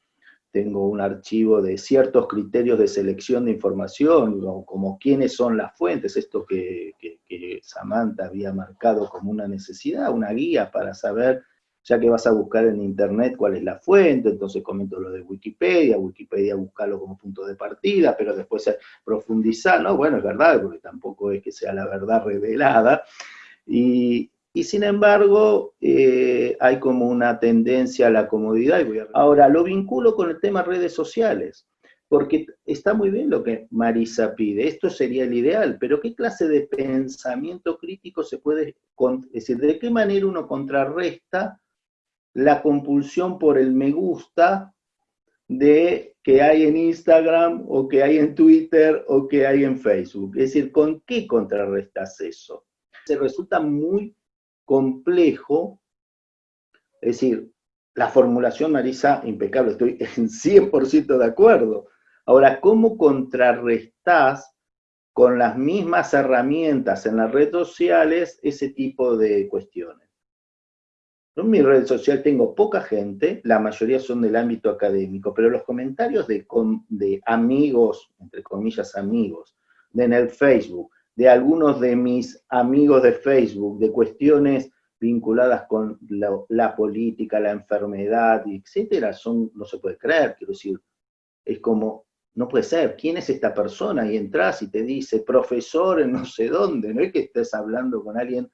tengo un archivo de ciertos criterios de selección de información, como quiénes son las fuentes, esto que, que Samantha había marcado como una necesidad, una guía para saber ya que vas a buscar en internet cuál es la fuente, entonces comento lo de Wikipedia, Wikipedia buscarlo como punto de partida, pero después profundizar, ¿no? Bueno, es verdad, porque tampoco es que sea la verdad revelada, y, sin embargo eh, hay como una tendencia a la comodidad. Y voy a... Ahora, lo vinculo con el tema redes sociales, porque está muy bien lo que Marisa pide, esto sería el ideal, pero ¿qué clase de pensamiento crítico se puede, es decir, de qué manera uno contrarresta la compulsión por el me gusta de que hay en Instagram o que hay en Twitter o que hay en Facebook. Es decir, ¿con qué contrarrestas eso? Se resulta muy complejo, es decir, la formulación, Marisa, impecable, estoy [laughs] en 100% de acuerdo. Ahora, ¿cómo contrarrestas con las mismas herramientas en las redes sociales ese tipo de cuestiones? En mi red social tengo poca gente, la mayoría son del ámbito académico, pero los comentarios de, amigos, entre comillas amigos, de en el Facebook, de algunos de mis amigos de Facebook, de cuestiones vinculadas con la, política, la enfermedad, etcétera, son, no se puede creer, quiero decir, es como, no puede ser, ¿quién es esta persona? Y entras y te dice, profesor en no sé dónde, no es que estés hablando con alguien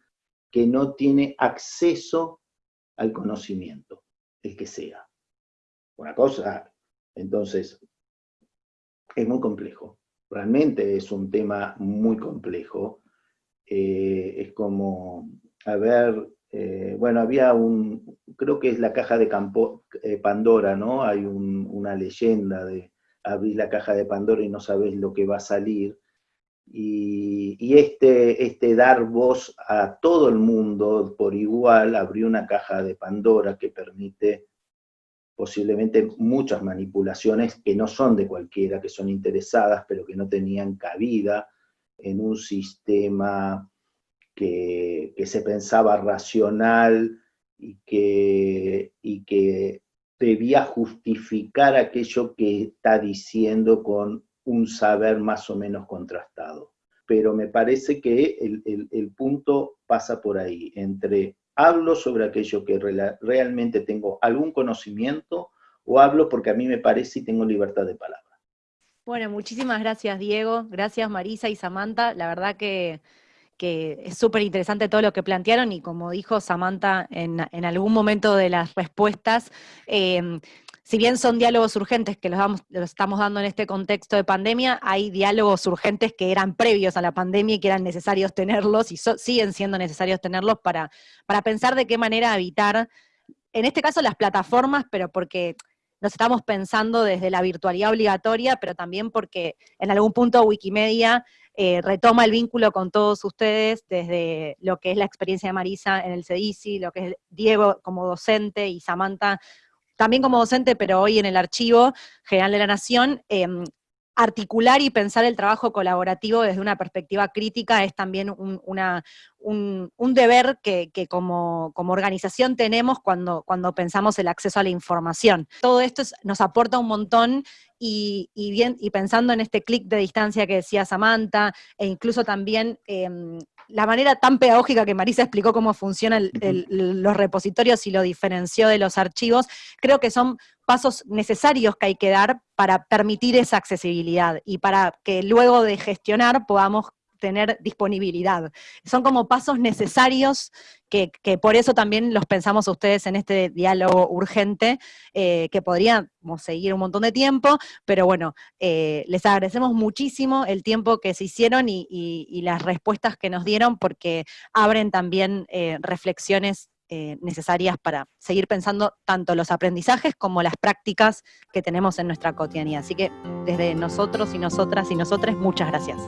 que no tiene acceso al conocimiento, el que sea. Una cosa, entonces, es muy complejo. Realmente es un tema muy complejo. Eh, es como, a ver, eh, bueno, había un, creo que es la caja de Campo, eh, Pandora, ¿no? Hay una leyenda de abrir la caja de Pandora y no sabes lo que va a salir. Y, este, este dar voz a todo el mundo por igual abrió una caja de Pandora que permite posiblemente muchas manipulaciones que no son de cualquiera, que son interesadas, pero que no tenían cabida en un sistema que, se pensaba racional y que, y que debía justificar aquello que está diciendo con un saber más o menos contrastado. Pero me parece que el, punto pasa por ahí, entre hablo sobre aquello que realmente tengo algún conocimiento o hablo porque a mí me parece y tengo libertad de palabra. Bueno, muchísimas gracias Diego, gracias Marisa y Samantha, la verdad que, es súper interesante todo lo que plantearon y como dijo Samantha en, algún momento de las respuestas, eh, si bien son diálogos urgentes que los, estamos dando en este contexto de pandemia, hay diálogos urgentes que eran previos a la pandemia y que eran necesarios tenerlos y siguen siendo necesarios tenerlos para, para pensar de qué manera evitar, en este caso las plataformas, pero porque nos estamos pensando desde la virtualidad obligatoria, pero también porque en algún punto Wikimedia eh, retoma el vínculo con todos ustedes desde lo que es la experiencia de Marisa en el CEDICI, lo que es Diego como docente y Samantha también como docente, pero hoy en el Archivo General de la Nación, em, articular y pensar el trabajo colaborativo desde una perspectiva crítica es también un, deber que, como, organización tenemos cuando, pensamos el acceso a la información. Todo esto nos aporta un montón y, bien, pensando en este clic de distancia que decía Samantha, e incluso también em, la manera tan pedagógica que Marisa explicó cómo funcionan los repositorios y lo diferenció de los archivos, creo que son pasos necesarios que hay que dar para permitir esa accesibilidad y para que luego de gestionar podamos tener disponibilidad. Son como pasos necesarios que, por eso también los pensamos a ustedes en este diálogo urgente, eh, que podríamos seguir un montón de tiempo, pero bueno, eh, les agradecemos muchísimo el tiempo que se hicieron y, las respuestas que nos dieron, porque abren también eh, reflexiones necesarias para seguir pensando tanto los aprendizajes como las prácticas que tenemos en nuestra cotidianidad. Así que desde nosotros y nosotras y nosotras, muchas gracias.